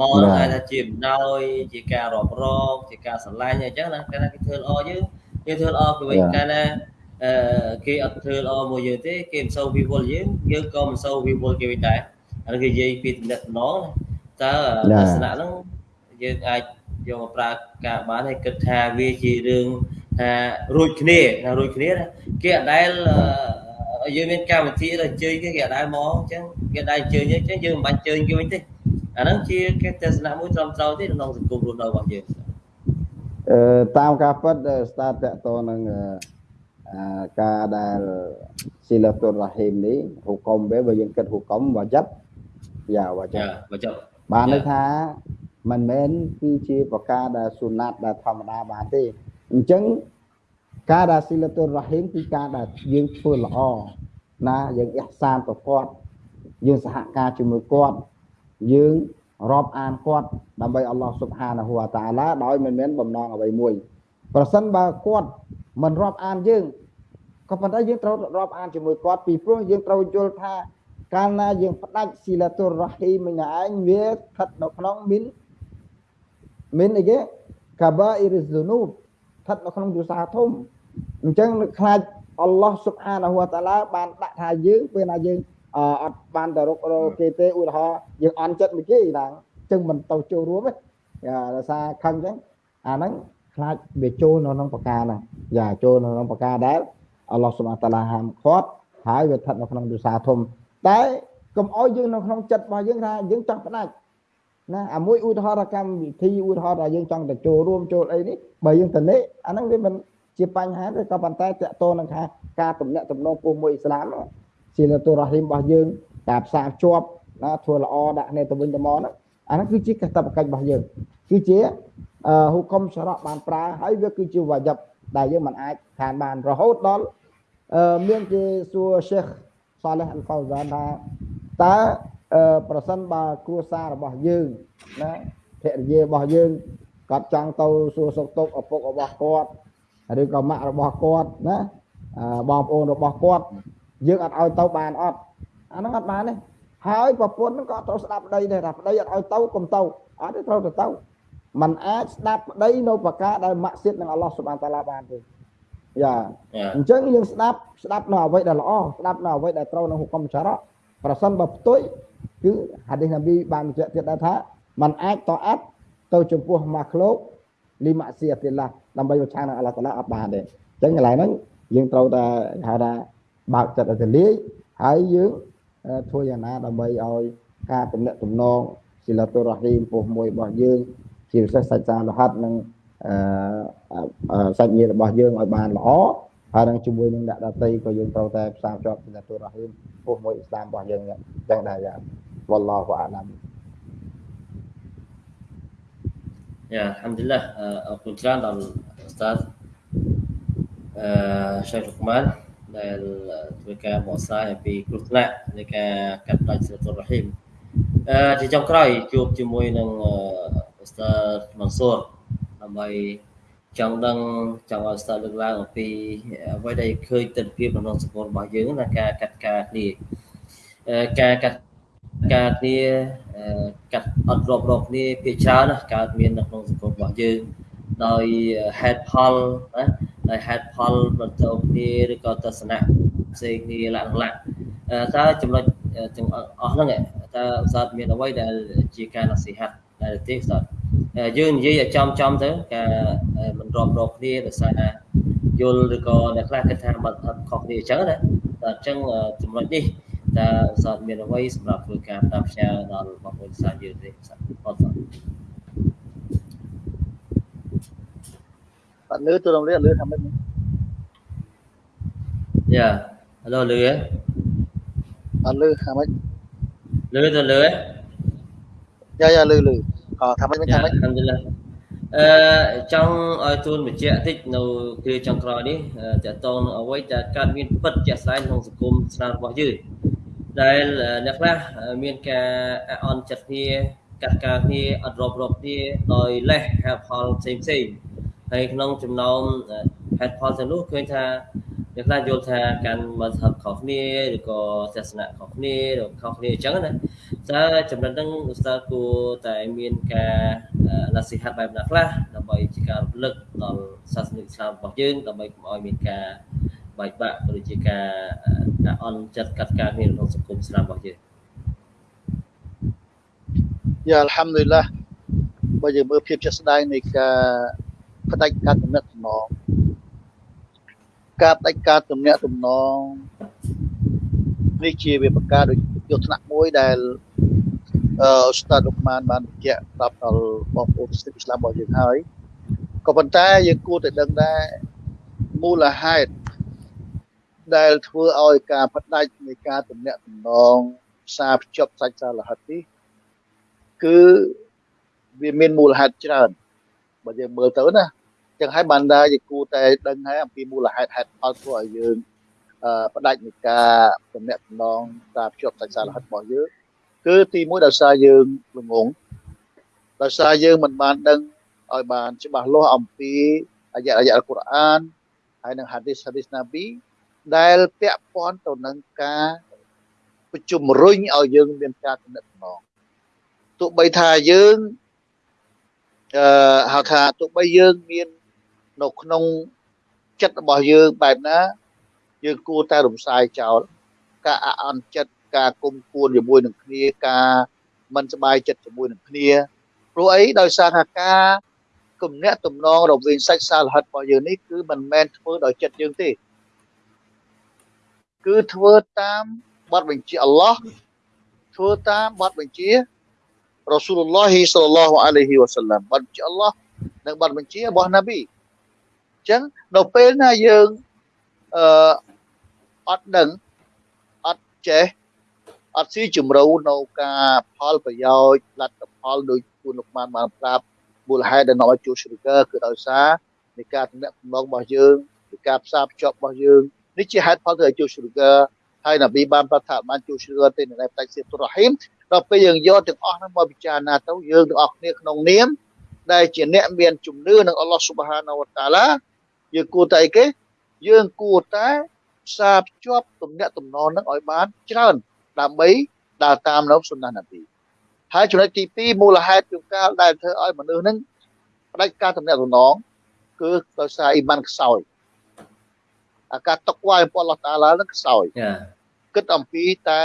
មកហ្នឹងថាជាបណ្ដោយជាការរាប់រងជាការស្រឡាញ់អញ្ចឹងណាកាលណាគេធ្វើល្អយើងយើងធ្វើល្អគេវិញកាលណាអឺគេអត់ធ្វើល្អមួយយើងទេគេមិនសូវវិវល់យើងយើងក៏មិនសូវវិវល់គេវិញដែរហើយគេនិយាយពីតំណែងណាតើទស្សនៈហ្នឹងយើងអាចយកមកប្រើការបានហើយគិតថាវាជារឿង ថារួចគ្នាថារួចគ្នាគេអត់ដែលយើងមានកម្មវិធីទៅអញ្ជើញគេគេអត់ដែលមកអញ្ចឹងគេអត់ដែលអញ្ជើញអញ្ចឹងយើងមិនបាច់អញ្ជើញគេវិញទេអាហ្នឹងជាគេទស្សនៈមួយត្រឹមត្រូវទេក្នុងសង្គមរស់នៅរបស់យើងអឺតាមការពិតស្តាតតតនឹងការដែលស៊ីឡាតុររ៉ាហ៊ីមនេះហុកុំវាបើយើងគិតហុកុំវ៉ាជីបយ៉ាវ៉ាជីបវ៉ាជីបបានន័យថាមិនមែនគឺជាប្រការដែលសុណាត់ដែលធម្មតាបានទេ អញ្ចឹងការដែលស៊ីលតុររ៉ាហ៊ីមគឺការដែលយើងធ្វើល្អណាយើងអះសានទៅគាត់យើងសហការជាមួយគាត់យើងរាប់អានគាត់ដើម្បីអល់ឡោះស៊ុបហានាហ៊ូវតាឡាដោយមិនមែនបំណងអ្វីមួយប្រសិនបើគាត់មិនរាប់អានយើងក៏ប៉ុន្តែយើងត្រូវរាប់អានជាមួយគាត់ពីព្រោះយើងត្រូវយល់ថាកាលណាយើងផ្ដាច់ស៊ីឡាតុររ៉ាហ៊ីមនឹងឯងវាស្ថិតនៅក្នុងមីនមីនអីគេកាបាអ៊ីរហ្ស៊ូនូប ស្ថិតនៅក្នុងយុសាធំអញ្ចឹងខ្លាចអល់ឡោះស៊ុបហានាហ៊ូវតាឡាបានដាក់ថាយើងពេលណាយើងអត់បានទៅរុករកគេទេឧទាហរណ៍យើងអន់ចិត្តមួយគេណាអញ្ចឹងមិនទៅចូលរួមទេដោយសារខឹងអញ្ចឹងអាហ្នឹងខ្លាចវាចូលនៅក្នុងបកាហ្នឹងយ៉ាចូលនៅក្នុងបកាដែលអល់ឡោះស៊ុបហាតាឡាហាមឃាត់ហើយវាស្ថិតនៅក្នុងយុសាធំតែកុំអោយយើងនៅក្នុងចិត្តរបស់យើងថាយើងចង់ផ្ដាច់ ណាអាមួយឧទាហរណ៍កម្មវិធីឧទាហរណ៍ថាយើងចង់ទៅចូលរួមចូលអីនេះបើយើងទៅនេះអាហ្នឹងវាមិនជាបញ្ហាទេក៏ប៉ុន្តែតកតនឹងថាការទំនាក់ទំនងពុំមួយអ៊ីស្លាមជាលតុរ៉ាហ៊ីមរបស់យើងការផ្សារជាប់ណាធ្វើល្អដាក់គ្នាទៅវិញទៅមកហ្នឹងអាហ្នឹងគឺជាកាតព្វកិច្ចរបស់យើងគឺជាហុកុំសារៈបានប្រើហើយវាគឺជាវ៉ាជីបដែលយើងមិនអាចខានបានរហូតដល់មានគេសួរសេះសាឡេះអលហ្វៅហ្សានថាតើ ប្រសិនបើគ្រួសាររបស់យើងណាភរិយារបស់យើងគាត់ចង់ទៅសួរសុខទុក្ខឪពុករបស់គាត់ឬក៏ម៉ាក់របស់គាត់ណាបងប្អូនរបស់គាត់យើងអត់ឲ្យទៅបានអត់អាហ្នឹងអត់បានទេហើយប្រពន្ធហ្នឹងក៏ត្រូវស្ដាប់ប្តីដែរថាប្តីអត់ឲ្យទៅកុំទៅអត់ទេត្រូវទៅទៅมันអាចស្ដាប់ប្តីនៅប្រការដែលម៉ាក់សៀតនឹងអល់ឡោះសុបានតាឡាបានទេយ៉ាអញ្ចឹងយើងស្ដាប់ស្ដាប់នៅអ្វីដែលល្អស្ដាប់នៅអ្វីដែលត្រូវនឹងហុកុំសារៈប្រសិនបើផ្ទុយ គឺហាឌីសណាប៊ីបានបញ្ជាក់ទៀតដែរថាมันអាចតអាត់ទៅចំពោះម៉ាក្លោកលីម៉ាស៊ីអទីឡាដើម្បីប្រឆាំងនឹងអល់ឡោះតាឡាអត់បានទេអញ្ចឹងកន្លែងហ្នឹងយើងត្រូវតែហៅថាបើកចិត្តឲ្យទលាយហើយយើងធ្វើយ៉ាងណាដើម្បីឲ្យការទំនាក់ទំនងស៊ីឡាតុរ៉ាហ៊ីមពោះមួយរបស់យើងជាពិសេសសាច់សារលហាត់និងសាច់ញាតិរបស់យើងឲ្យបានល្អ ហើយនឹងជាមួយនឹងអ្នកដតីក៏យើងត្រូវតែផ្សារភ្ជាប់ស៊ីឡាតុរ៉ាហ៊ីមពោះមួយអ៊ីស្លាមរបស់យើងចឹងដែរយ៉ាវ៉ាឡោះអាឡាំយ៉ាអាល់ហាំឌុលឡាអរគុណច្រើនដល់ឧស្សាហ៍អឺ Syekh Luqman ដែលធ្វើការបកស្រាយអំពីគ្រោះថ្នាក់នៃការកាត់ផ្តាច់សិលតុលរ៉ហ៊ីមអឺជាចុងក្រោយជួបជាមួយនឹងអ៊ូស្តាម៉ាន់ស៊ូរដើម្បី ចង់ដឹងចង់ឲ្យស្តាលើកឡើងអំពីអ្វីដែលឃើញទស្សនវិជ្ជាក្នុងសង្គមរបស់យើងណាការកាត់ការគ្នាការកាត់ការគ្នាកាត់អត់រាប់រកគ្នាភាច្រើនណាកើតមាននៅក្នុងសង្គមរបស់យើងដោយហេតុផលណាដោយហេតុផលបន្តគ្នាឬក៏ទស្សនៈផ្សេងគ្នាលក្ខណៈតើចំណុចទាំងអស់ហ្នឹងតើឧស្សាហ៍មានអ្វីដែលជាការនសិហាត់ដែលទេឧស្សាហ៍ យើងនិយាយឲ្យចំចំទៅការមិនរាប់រកគ្នាដោយសារយល់ឬក៏អ្នកខ្លះគិតថាមិនខុសគ្នាអញ្ចឹងណាតែអញ្ចឹងចំណុចនេះតើឧស្សាហ៍មានអ្វីសម្រាប់ធ្វើការតាមផ្ញើដល់បងប្អូនសាយើងទេអត់ទេអត់លឺទូរំលាលឺថាម៉េចយ៉ាហៅលឺហ៎អត់លឺថាម៉េចលឺទៅលឺហ៎យ៉ាយ៉ាលឺលឺអ ថាម៉េចថាម៉េចអល់ឡុអឺចង់ឲ្យទូនបញ្ជាក់តិចនៅគ្រាចុងក្រោយនេះតកតងនឹងអ្វីដែលកើតមានពិតជាក់ស្ដែងក្នុងសង្គមស្នារបស់យើងដែលអ្នកខ្លះមានការអន់ចិត្តគ្នាកាត់ការគ្នាអត់រាប់រកគ្នាដោយលេះហេតុផលផ្សេងផ្សេងហើយក្នុងចំណោមហេតុផលទាំងនោះឃើញថាអ្នកខ្លះយល់ថាកាន់មធ្យមខុសគ្នាឬក៏ទស្សនៈខុសគ្នាឬខុសគ្នាអញ្ចឹងណា តើចំណុចហ្នឹងឧស្សាហ៍គួរតែមានការនសិហាត់បែបណាខ្លះដើម្បីជាការរំលឹកដល់សាសនិកស្លាមរបស់យើងដើម្បីកុំឲ្យមានការបែកបាក់ឬជាការការអន់ចិត្តកាត់ការគ្នាក្នុងសង្គមស្លាមរបស់យើងយ៉ាអល់ហាំឌុលឡាបើយើងមើលភាពជាក់ស្ដែងនៃការផ្ដាច់ការទំនាក់ទំនងការផ្ដាច់ការទំនាក់ទំនងនេះជាវាប្រការដូច យកថ្នាក់មួយដែលអឺស្តាដុកម៉ានបានបញ្ជាក់ប្រាប់ដល់បងប្អូនសិស្សអ៊ីស្លាមរបស់យើងហើយក៏ប៉ុន្តែយើងគួរតែដឹងដែរមូលហេតុដែលធ្វើឲ្យការផ្ដាច់នៃការទំនាក់ទំនងផ្សារភ្ជាប់សាច់សារលហិតនេះគឺវាមានមូលហេតុច្រើនបើយើងមើលទៅណាចឹងហើយបានដែរជាគួរតែដឹងហើយអំពីមូលហេតុហេតុផលធ្វើឲ្យយើងអឺ ផ្ដាច់នៃការទំនាក់ទំនងការភ្ជាប់សាច់សារលហិតរបស់យើងគឺទីមួយដោយសារយើងល្ងងដោយសារយើងមិនបានដឹងឲ្យបានច្បាស់លាស់អំពីអាយ៉ាអាយ៉ាអល់កុរអានហើយនិងហាឌីសហាឌីសណាប៊ីដែលពាក់ព័ន្ធទៅនឹងការជំរុញឲ្យយើងមានការទំនាក់ទំនងទោះបីថាយើងអឺហៅថាទោះបីយើងមាននៅក្នុងចិត្តរបស់យើងបែបណា យើងគួរតែរំសាយចោលការអអន់ចិត្តការគុំគួនជាមួយនឹងគ្នាការមិនសบายចិត្តជាមួយនឹងគ្នាព្រោះអីដោយសារថាការគំនាក់ទំនងរវាងសាច់សាលហិតរបស់យើងនេះគឺមិនមែនធ្វើដោយចិត្តយើងទេគឺធ្វើតាមបទបញ្ជាអល់ឡោះធ្វើតាមបទបញ្ជារ៉ាស៊ូលឡោះសល្លឡោះអាឡៃហ៊ីវ៉ាសាឡាំបទបញ្ជាអល់ឡោះនិងបទបញ្ជារបស់ណាប៊ីអញ្ចឹងនៅពេលណាយើងអឺ អត់ដឹងអត់ចេះអត់ស៊ីជំរូវនៅការផលប្រយោជន៍លទ្ធផលដោយគូនលោកបានបានប្រាប់មូលហេតុដែលនាំឲ្យជួល sugar គឺដោយសារនៃការទំនាក់ទំនងរបស់យើងនៃការផ្សារភ្ជាប់របស់យើងនេះជាហេតុផលទៅឲ្យជួល sugar ហើយនប៊ីបានប្រាប់ថាបានជួល sugar ទេនៅផ្នែកសៀតុរ៉ហ៊ីមដល់ពេលយើងយកទាំងអស់ហ្នឹងមកពិចារណាទៅយើងទាំងអស់គ្នាក្នុងនាមដែលជាអ្នកមានជំនឿនឹងអល់ឡោះស៊ុបហានវតាឡាយើងគួរតែអីគេយើងគួរតែ ផ្សារភ្ជាប់ទំនាក់ទំនងនឹងឲ្យបានច្រើនដើម្បីដើរតាមនៅសុណានប៊ីហើយចំណុចទី2មូលហេតុជួនកាលដែលធ្វើឲ្យមនុស្សនឹងផ្ដាច់ការទំនាក់ទំនងគឺដោយសារអ៊ីម៉ានខ្សោយអាការຕົកវាយអំពីអល់ឡោះតាឡានឹងខ្សោយគិតអំពីតែ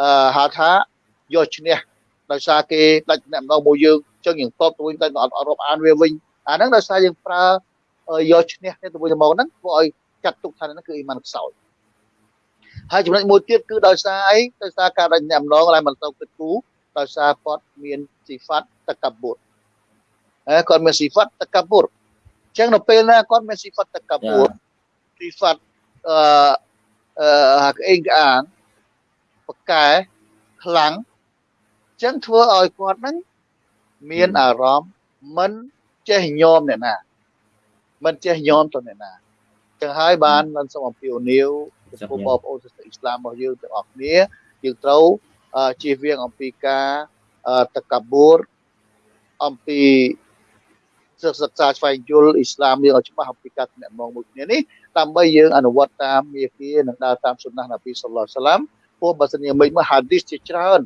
អឺហៅថាយកឈ្នះដោយសារគេដាច់អ្នកម្ដងមួយយើងចឹងយើងតបទៅវិញតែអត់រាប់អានវាវិញអាហ្នឹងដោយសារយើងប្រើយកឈ្នះគ្នាទៅវិញទៅមកហ្នឹងធ្វើឲ្យ ចាត់ទុកថាហ្នឹងគឺអ៊ីម៉ានខ្សោយហើយចំណុចមួយទៀតគឺដោយសារអីដោយសារការដាច់អ្នកម្ដងដែលមិនទៅគិតគូរដោយសារគាត់មានស៊ីហ្វាត់តកបុតអើគាត់មានស៊ីហ្វាត់តកបុតអញ្ចឹងនៅពេលណាគាត់មានស៊ីហ្វាត់តកបុតស៊ីហ្វាត់អឺអឺក្អេងក្អាងបកែខ្លាំងចឹងធ្វើឲ្យគាត់ហ្នឹងមានអារម្មណ៍មិនចេះញោមអ្នកណាមិនចេះញោមទៅអ្នកណា ចឹងហើយបានមិនសូមអំពាវនាវចំពោះបងប្អូនសាសនាអ៊ីស្លាមរបស់យើងទាំងអស់គ្នាយើងត្រូវជៀសវាងអំពីការតកបួរអំពីសិក្សាស្វែងយល់អ៊ីស្លាមយើងឲ្យច្បាស់អំពីការទំនាក់ទំនងមួយគ្នានេះដើម្បីយើងអនុវត្តតាមមាគ៌ានិងដើរតាមសុណានប៊ីសល្លោះសាឡាមព្រោះបើសិនជាមិនមកហាឌីសជាច្រើន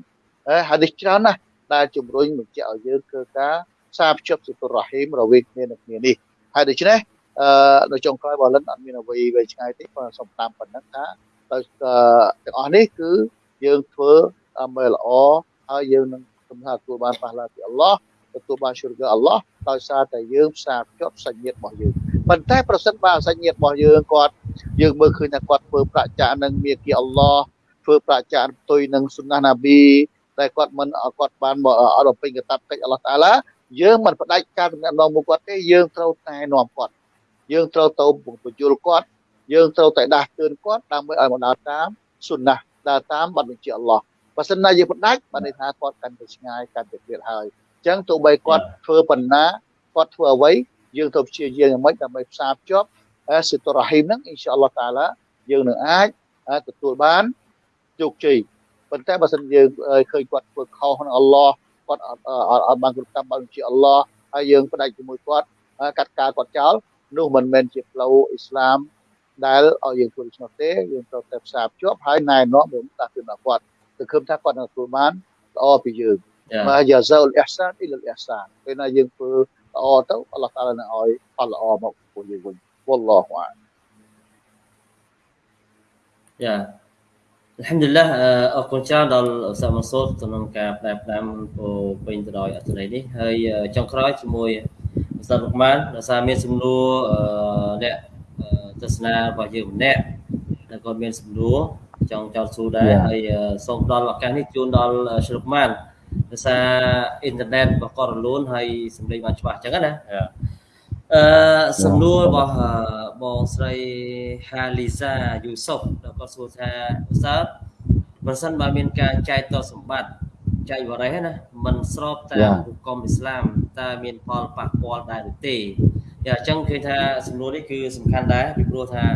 ហាឌីសច្រើនណាស់ដែលជំរុញបញ្ជាក់ឲ្យយើងធ្វើការសាភ្ជាប់សិទ្ធិរ៉ាហ៊ីមរវាងគ្នានឹងគ្នានេះហើយដូច្នេះ អឺនៅចុងក្រោយបលិនអត់មានអ្វីវែងឆ្ងាយទេគាត់សូមតាមប៉ុណ្ណឹងថាទៅទាំងអស់នេះគឺយើងធ្វើមើលល្អហើយយើងនឹងសំថាទទួលបានប៉ះឡាពីអល់ឡោះទទួលបានជ្រកអល់ឡោះដោយសារតែយើងផ្សារភ្ជាប់សាច់ញាតិរបស់យើងប៉ុន្តែប្រសិនបើសាច់ញាតិរបស់យើងគាត់យើងមើលឃើញថាគាត់ធ្វើប្រចានឹងមាគីអល់ឡោះធ្វើប្រចាផ្ទុយនឹងសុណាណាប៊ីតែគាត់មិនគាត់បានអត់ពេញកតាបកិច្ចអល់ឡោះតាឡាយើងមិនផ្ដាច់ការទំនាក់ទំនងមួយគាត់ទេយើងត្រូវតែនាំគាត់ យើងត្រូវទៅបញ្យល់គាត់យើងត្រូវតែដាស់តឿនគាត់ដើម្បីឲ្យមកដើរតាមសុណាដើរតាមបទបញ្ជាអល់ឡោះបើសិនណាយើងផ្ដាច់បានន័យថាគាត់កាន់តែឆ្ងាយកាន់តែទៀតហើយអញ្ចឹងទោះបីគាត់ធ្វើបណ្ណាគាត់ធ្វើអ្វីយើងត្រូវព្យាយាមយ៉ាងម៉េចដើម្បីផ្សារភ្ជាប់សិទ្ធិរ៉ាហ៊ីមហ្នឹងអ៊ីនសាអល់ឡោះតាឡាយើងនឹងអាចទទួលបានជោគជ័យប៉ុន្តែបើសិនយើងឃើញគាត់ធ្វើខុសនឹងអល់ឡោះគាត់អត់អត់បានគ្រប់តាមបានជាអល់ឡោះហើយយើងផ្ដាច់ជាមួយគាត់កាត់ការគាត់ចោល នោះមិនមែនជាផ្លូវអ៊ីស្លាមដែលឲ្យយើងធ្វើដូច្នោះទេយើងត្រូវតែផ្សារភ្ជាប់ហើយណែនាំយើងតាគឺដល់គាត់គឺឃើញថាគាត់នឹងទទួលបានល្អពីយើងមកយ៉ាហ្សាអ៊ុលអ៊ីសានអ៊ីលអ៊ីសានពេលណាយើងធ្វើល្អទៅអល់ឡោះតាឡានឹងឲ្យផលល្អមកពួកយើងវិញវ៉ាឡោះវ៉ាយ៉ាអល់ហាំឌុលឡាអរគុណច្រើនដល់ឧស្សាហ៍ម៉ាស៊ូតក្នុងការផ្ដែផ្ដាំពោពេញទៅដោយអត្ថន័យនេះហើយចុងក្រោយជាមួយ ឧស្សាហ៍រុកម៉ានដោយសារមានសំណួរអ្នកទស្សនារបស់យើងម្នាក់ដែលគាត់មានសំណួរចង់ចោទសួរដែរហើយសូមផ្ដល់ឱកាសនេះជូនដល់ជ្រុកម៉ានដោយសារអ៊ីនធឺណិតរបស់គាត់រលូនហើយសម្លេងបានច្បាស់អញ្ចឹងណាអឺសំណួររបស់បងស្រីហាលីសាយូសុបដែលគាត់សួរថាឧស្សាហ៍បើសិនបើមានការចែកតសម្បត្តិចែកវរេះណាมันស្របតាមហុគមអ៊ីស្លាម តើមានផលប៉ះពាល់ដែរឬទេយ៉ាអញ្ចឹងឃើញថាសំណួរនេះគឺសំខាន់ដែរពីព្រោះថាត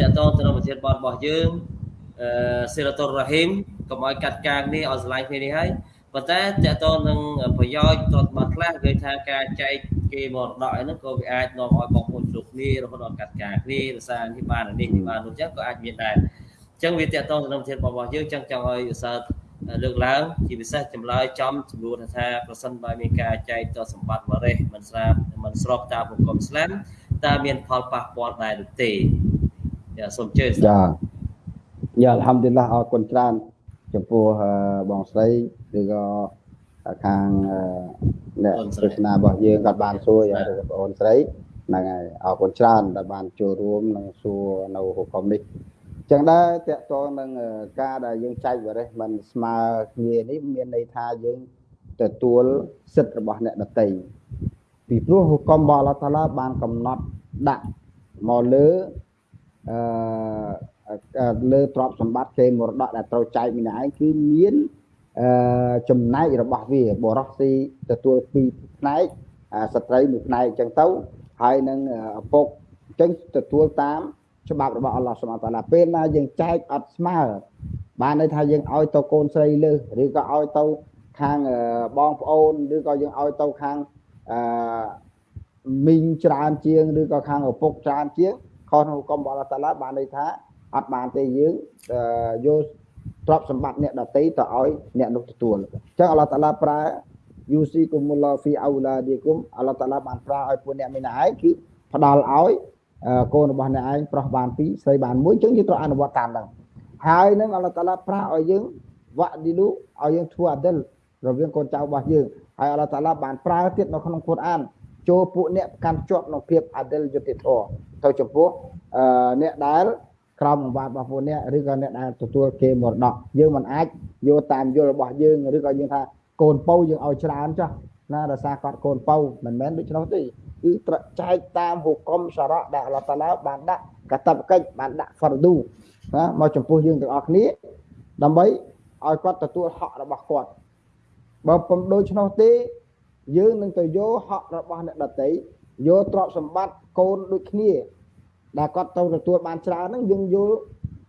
កតងទៅនឹងប្រធានបទរបស់យើងអឺសេរ៉ាតុលរ៉ាហ៊ីមកុំឲ្យកាត់ការនេះឲ្យឆ្លាញ់គ្នានេះហើយប៉ុន្តែតកតងនឹងប្រយោជន៍ទ្រព្យសម្បត្តិខ្លះគឺថាការចែកគេមរតកហ្នឹងក៏វាអាចនាំឲ្យបងប្អូនជួបគ្នារហូតដល់កាត់ការគ្នារសារនេះបាននេះបាននោះអញ្ចឹងក៏អាចមានដែរអញ្ចឹងវាតកតងទៅនឹងប្រធានបទរបស់យើងអញ្ចឹងចង់ឲ្យឧស្សាហ៍ លើកឡើងជាពិសេសចម្លើយចំចំនួនថាប្រសិនបើមានការចែកតសម្បត្តិវរេសមិនស្រាប់មិនស្របតាមប្រគំស្លាមតើមានផលប៉ះពាល់ដែរឬទេយ៉ាសូមជឿចាយ៉ាអល់ហាំឌុលឡាអរគុណច្រើនចំពោះបងស្រីឬក៏ខាងអ្នកទស្សនារបស់យើងគាត់បានសួរយ៉ាងបងប្អូនស្រីហ្នឹងហើយអរគុណច្រើនដែលបានចូលរួមនិងសួរនៅហុកមនេះ ចឹងដែរតកតងនឹងការដែលយើងចែកវរិសមិនស្មើគ្នានេះមានន័យថាយើងទទួលសិទ្ធិរបស់អ្នកដតីពីព្រោះហុកមរបស់អល់ឡោះតាឡាបានកំណត់ដាក់មកលើអឺលើទ្រព្យសម្បត្តិគេមរតកដែលត្រូវចែកម្នាក់ឯងគឺមានអឺចំណែករបស់វាបរោះស៊ីទទួលពីរផ្នែកស្ត្រីមួយផ្នែកអញ្ចឹងទៅហើយនឹងឪពុកអញ្ចឹងទទួលតាម ច្បាប់របស់អល់ឡោះសុបហានតាឡាពេលណាយើងចែកអត់ស្មើបានន័យថាយើងឲ្យទៅកូនស្រីលើសឬក៏ឲ្យទៅខាងបងប្អូនឬក៏យើងឲ្យទៅខាងអឺមីងច្រើនជាងឬក៏ខាងឪពុកច្រើនជាងខុសក្នុងកំបអល់ឡោះតាឡាបានន័យថាអត់បានទេយើងយកទ្រព្យសម្បត្តិអ្នកដតីទៅឲ្យអ្នកនោះទទួលអញ្ចឹងអល់ឡោះតាឡាប្រើយូស៊ីគុមុលឡាហ្វីអោឡាឌីគុំអល់ឡោះតាឡាបានប្រើឲ្យពួកអ្នកមីណាឯងគឺផ្ដល់ឲ្យ កូនរបស់អ្នកឯងប្រុសបាន2ស្រីបាន1អញ្ចឹងយើងត្រូវអនុវត្តតាមហ្នឹងហើយនឹងអល់ឡោះតាឡាប្រាស់ឲ្យយើងវ៉ាឌីលូឲ្យយើងធ្វើអាឌិលរវាងកូនចៅរបស់យើងហើយអល់ឡោះតាឡាបានប្រើទៀតនៅក្នុងគុរអានចូលពួកអ្នកកាន់ជាប់ក្នុងភាពអាឌិលយុត្តិធម៌ទៅចំពោះអ្នកដែលក្រមបង្វាតរបស់ពួកអ្នកឬក៏អ្នកដែលទទួលគេមរតកយើងមិនអាចយកតាមយល់របស់យើងឬក៏យើងថាកូនពៅយើងឲ្យច្រើនចុះណាដោយសារគាត់កូនពៅមិនមែនដូច្នោះទេ គឺត្រចែកតាមហុគមសារៈដែលអល់ឡោះតាឡាបានដាក់កតបកិច្ចបានដាក់ហ្វរឌូណាមកចំពោះយើងទាំងអស់គ្នាដើម្បីឲ្យគាត់ទទួលហករបស់គាត់បើពុំដូច្នោះទេយើងនឹងទៅយកហករបស់អ្នកដតីយកទ្រព្យសម្បត្តិកូនដូចគ្នាដែលគាត់ទៅទទួលបានច្រើនហ្នឹងយើងយក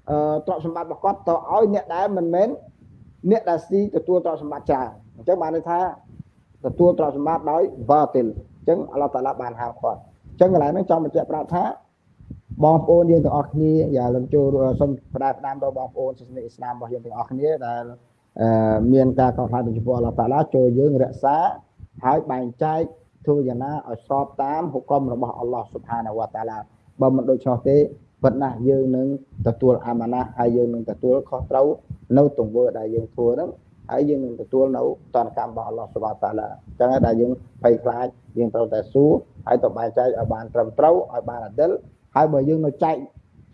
អឺទ្រព្យសម្បត្តិរបស់គាត់ទៅឲ្យអ្នកដែលមិនមែនអ្នកដែលស៊ីទទួលទ្រព្យសម្បត្តិច្រើនអញ្ចឹងបានន័យថាទទួលទ្រព្យសម្បត្តិដោយ batil អញ្ចឹងអល់ឡោះតាឡាបានហាមគាត់អញ្ចឹងកន្លែងហ្នឹងចង់បញ្ជាក់ប្រាប់ថាបងប្អូនយើងទាំងអស់គ្នាយ៉ាលំចូលសូមផ្ដាយផ្ដាំដល់បងប្អូនសាសនាអ៊ីស្លាមរបស់យើងទាំងអស់គ្នាដែលមានការកោតហៅពីចំពោះអល់ឡោះតាឡាចូលយើងរក្សាហើយបែងចែកធ្វើយ៉ាងណាឲ្យស្របតាមហុកមរបស់អល់ឡោះស៊ុបហានវតាឡាបើមិនដូច្នោះទេប៉ុន្តែយើងនឹងទទួលអាម៉ាណាហើយយើងនឹងទទួលខុសត្រូវនៅទង្វើដែលយើងធ្វើហ្នឹងហើយយើងនឹងទទួលនៅតនកម្មរបស់អល់ឡោះសុបាតាឡាអញ្ចឹងដែលយើងភ័យខ្លាច យើងត្រូវតែស៊ូហើយទៅបែងចែកឲ្យបានត្រឹមត្រូវឲ្យបានអតិលហើយបើយើងនៅចែក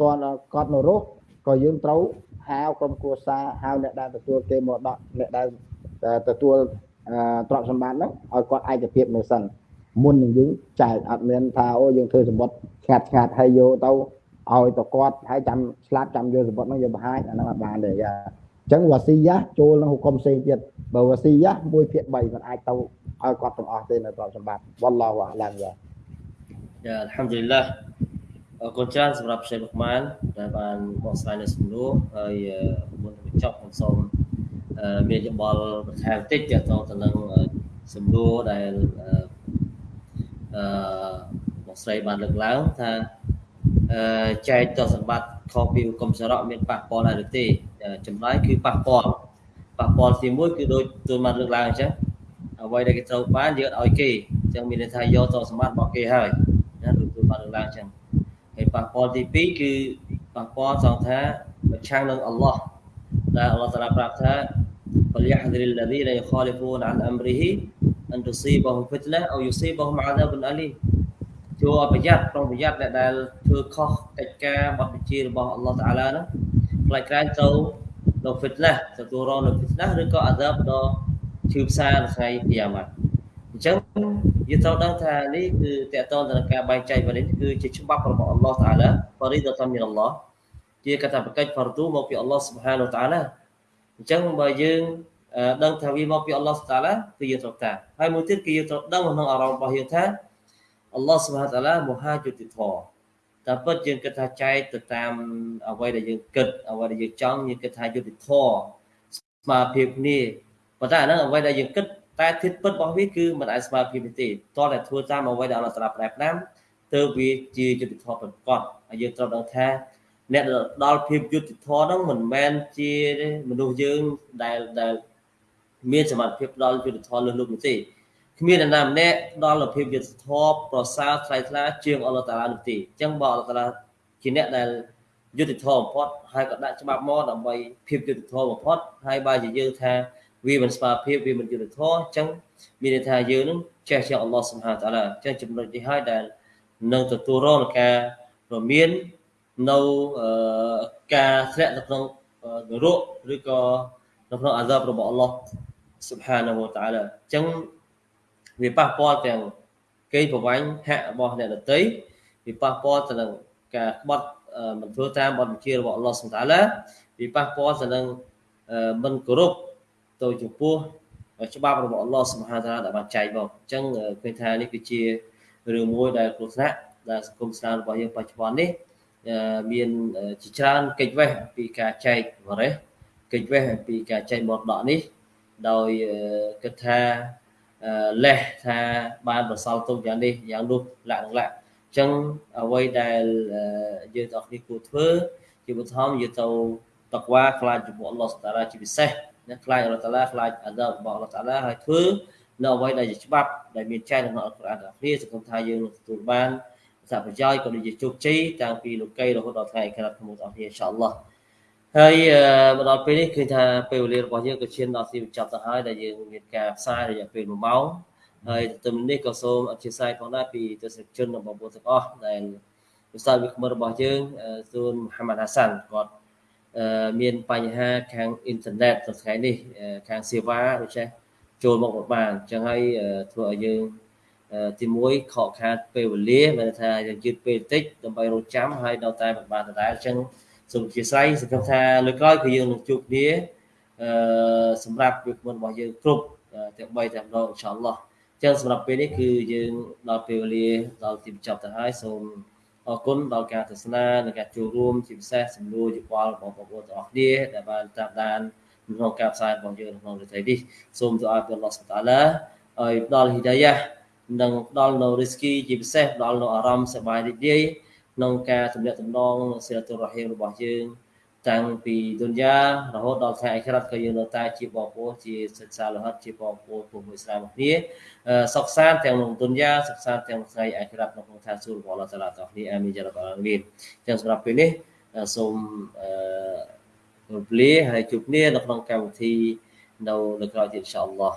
តនគាត់នៅរស់ក៏យើងត្រូវហៅក្រុមគ្រួសារហៅអ្នកដែលទទួលគេមកដកអ្នកដែលទទួលទ្រព្យសម្បត្តិហ្នឹងឲ្យគាត់ឯកភាពនៅសិនមុននឹងយើងចែកអត់មានថាអូយើងធ្វើសម្បត្តិឆ្ងាត់ឆ្ងាត់ហើយយកទៅឲ្យទៅគាត់ហើយចាំស្លាប់ចាំយកសម្បត្តិហ្នឹងយកបង្ហាញអាហ្នឹងអត់បានទេយ៉ាអញ្ចឹងវ៉ាស៊ីយ៉ាចូលនឹងហុកមផ្សេងទៀតបើវ៉ាស៊ីយ៉ាមួយភាគ3មិនអាចទៅឲ្យគាត់ទាំងអស់ទេនៅប្រកសម្បត្តិវ៉ាឡោះអាឡាំយ៉ាយ៉ាអល់ហាំឌុលឡាអរគុណច្រើនសម្រាប់សេបុកម៉ានដែលបានបកស្រាយនៅសំណួរហើយមុននឹងចប់ខ្ញុំសូមមានយោបល់បន្ថែមតិចទាក់ទងទៅនឹងសំណួរដែលអឺបងស្រីបានលើកឡើងថាចែកទ្រព្យសម្បត្តិខុសពីគុំសរៈមានប៉ះពាល់ដែរឬទេ ចម្លើយគឺប៉ះពាល់ប៉ះពាល់ទីមួយគឺដូចទូនបានលើកឡើងអញ្ចឹងអ្វីដែលគេត្រូវបានយើងឲ្យគេអញ្ចឹងមានន័យថាយកទ្រព្យសម្បត្តិរបស់គេហើយណាដូចទូនបានលើកឡើងអញ្ចឹងហើយប៉ះពាល់ទី2គឺប៉ះពាល់សង្ថាប្រឆាំងនឹងអល់ឡោះដែលអល់ឡោះតាឡាប្រាប់ថាវលយហ្ទរិលឡាឌីឡាយខាលីហ្វូនអានអមរីហ៊ីអនទុស៊ីបហ៊ុមហ្វិតណាអូយូស៊ីបហ៊ុមអាដាប៊ុនអាលីចូលប្រយ័ត្នប្រុងប្រយ័ត្នដែលធ្វើខុសកិច្ចការរបស់បញ្ជារបស់អល់ឡោះតាឡាហ្នឹង ខ្លាចក្រែងទៅនៅ fitnah ទទួលរងនៅ fitnah ឬក៏ azab ដល់ឈឺផ្សានៅថ្ងៃគីយ៉ាម៉ាត់អញ្ចឹងយើងត្រូវដឹងថានេះគឺតកតងទៅនឹងការបែងចែកវនេះគឺជាច្បាប់របស់អល់ឡោះតាឡាបរិដតាមីនអល់ឡោះជាកតាបកិច្ច fardu មកពីអល់ឡោះ subhanahu wa ta'ala អញ្ចឹងបើយើងដឹងថាវាមកពីអល់ឡោះតាឡាគឺយើងត្រូវតាមហើយមួយទៀតគឺយើងត្រូវដឹងក្នុងអារម្មណ៍របស់យើងថាអល់ឡោះសុបហានតាឡាមហាយុតិធម៌ តែពិតយើងគិតថាចែកទៅតាមអ្វីដែលយើងគិតអ្វីដែលយើងចង់យើងគិតថាយុតិធម៌ស្មារភាពគ្នាប៉ុន្តែអាហ្នឹងអ្វីដែលយើងគិតតែធិតពិតរបស់វាគឺមិនអាចស្មារភាពទេតោះតែធ្វើតាមអ្វីដែលអល់ឡោះតាឡាប្រែផ្ដាំទើបវាជាយុតិធម៌ប្រកបហើយយើងត្រូវដឹងថាអ្នកដល់ភាពយុត្តិធម៌ហ្នឹងមិនមែនជាមនុស្សយើងដែលដែលមានសមត្ថភាពដល់យុត្តិធម៌លើលោកនោះទេ គ្មាននរណាម្នាក់ដល់លភាពយុត្តិធម៌ប្រសើរថ្លៃថ្លាជាងអល់ឡោះតាឡានោះទេអញ្ចឹងបើអល់ឡោះតាឡាជាអ្នកដែលយុត្តិធម៌បំផុតហើយក៏ដាក់ច្បាប់មកដើម្បីភាពយុត្តិធម៌បំផុតហើយបើជាយើងថាវាមិនស្មើភាពវាមិនយុត្តិធម៌អញ្ចឹងមានន័យថាយើងនឹងចេះជាអល់ឡោះសុបហានតាឡាអញ្ចឹងចំណុចនេះហើយដែលនឹងទទួលរងនឹងការរមាននៅការធ្លាក់នៅក្នុងនរកឬក៏នៅក្នុងអាសាបរបស់អល់ឡោះ Subhanahu wa ta'ala អញ្ចឹង វាប៉ះពាល់ទាំងគេប្រវាញ់ហៈរបស់អ្នកដតីវាប៉ះពាល់ទៅនឹងការក្បត់មិនធ្វើតាមបទបញ្ជារបស់អល់ឡោះសុតាឡាវាប៉ះពាល់ទៅនឹងមិនគោរពទៅចំពោះច្បាប់របស់អល់ឡោះសុបហានតាឡាដែលបានចែកមកអញ្ចឹងឃើញថានេះគឺជារឿងមួយដែលគ្រោះថ្នាក់ដែលសង្គមស្លាមរបស់យើងបច្ចុប្បន្ននេះមានជាច្រើនកិច្ចវេះពីការចែកបរិសកិច្ចវេះពីការចែកមរតកនេះដោយគិតថា លេះថាបានប្រសល់ទុកយ៉ាងនេះយ៉ាងនោះលក្ខណៈលក្ខអញ្ចឹងអ្វីដែលយើងទាំងគ្នាគួរធ្វើជាបឋមយើងទៅតក្វាខ្លាចចំពោះអល់ឡោះតាឡាជាពិសេសណាខ្លាចអល់ឡោះតាឡាខ្លាចអាដាបរបស់អល់ឡោះតាឡាហើយធ្វើនៅអ្វីដែលជាច្បាប់ដែលមានចែងក្នុងអល់កុរអានទាំងគ្នាសង្ឃឹមថាយើងនឹងទទួលបានសប្រយោជន៍ក៏ដូចជាជោគជ័យតាំងពីលោកីរហូតដល់ថ្ងៃក្រោយក្នុងអស់គ្នាអ៊ីនសាអល់ឡោះ ហើយមកដល់ពេលនេះឃើញថាពេលវេលារបស់យើងក៏ឈានដល់ទីបញ្ចប់ទៅហើយដែលយើងមានការផ្សាយរយៈពេល1ម៉ោងហើយទន្ទឹមនេះក៏សូមអធិស្ឋានផងដែរពីទស្សនិកជនរបស់បងប្អូនទាំងអស់ដែលវិសាលវិក្មរបស់យើងសួនមហាម៉ាត់ហាសាន់គាត់មានបញ្ហាខាងអ៊ីនធឺណិតនៅថ្ងៃនេះខាងសេវាដូចចេះចូលមកមិនបានអញ្ចឹងហើយធ្វើឲ្យយើងទី1ខកខាតពេលវេលាមានថាយើងយឺតពេលបន្តិចដើម្បីរងចាំហើយដល់តែមិនបានដដែលអញ្ចឹង សូមអធិស្ឋានសង្ឃឹមថាលើក្រោយគឺយើងនឹងជួបគ្នាអឺសម្រាប់វាគ្មិនរបស់យើងគ្រប់ទាំង3តែម្ដងអ៊ីនសាអល់ឡោះអញ្ចឹងសម្រាប់ពេលនេះគឺយើងដល់ពេលវេលាដល់ទីបញ្ចប់ទៅហើយសូមអរគុណដល់ការទស្សនានិងការចូលរួមជាពិសេសសំណួរយោបល់របស់បងប្អូនទាំងអស់គ្នាដែលបានតាមដានក្នុងការផ្សាយរបស់យើងក្នុងរាត្រីនេះសូមទូអាពីអល់ឡោះសុបតាឡាឲ្យផ្ដល់ហ៊ីដាយ៉ានិងផ្ដល់នៅរីស្គីជាពិសេសផ្ដល់នៅអារម្មណ៍សប្បាយរីករាយ ក្នុងការទំនាក់ទំនងសិលតុរ៉ហ៊ីមរបស់យើង តាំងពីឌុនយ៉ារហូតដល់ថ្ងៃអក្រាតក៏យើងនៅតែជាបងប្អូនជាសិក្សាលហិតជាបងប្អូនពុទ្ធអ៊ីស្លាមគ្នាសុខសាន្តទាំងក្នុងឌុនយ៉ាសុខសាន្តទាំងថ្ងៃអក្រាតនៅក្នុងឋានសួគ៌របស់អល់ឡោះតាឡាតគ្នាអាមីនយ៉ារ៉ាប់អាឡាមីនចឹងសម្រាប់ពេលនេះសូមអឺរំលាហើយជួបគ្នានៅក្នុងកម្មវិធីនៅនៅក្រោយទៀតអ៊ីនសាអល់ឡោះ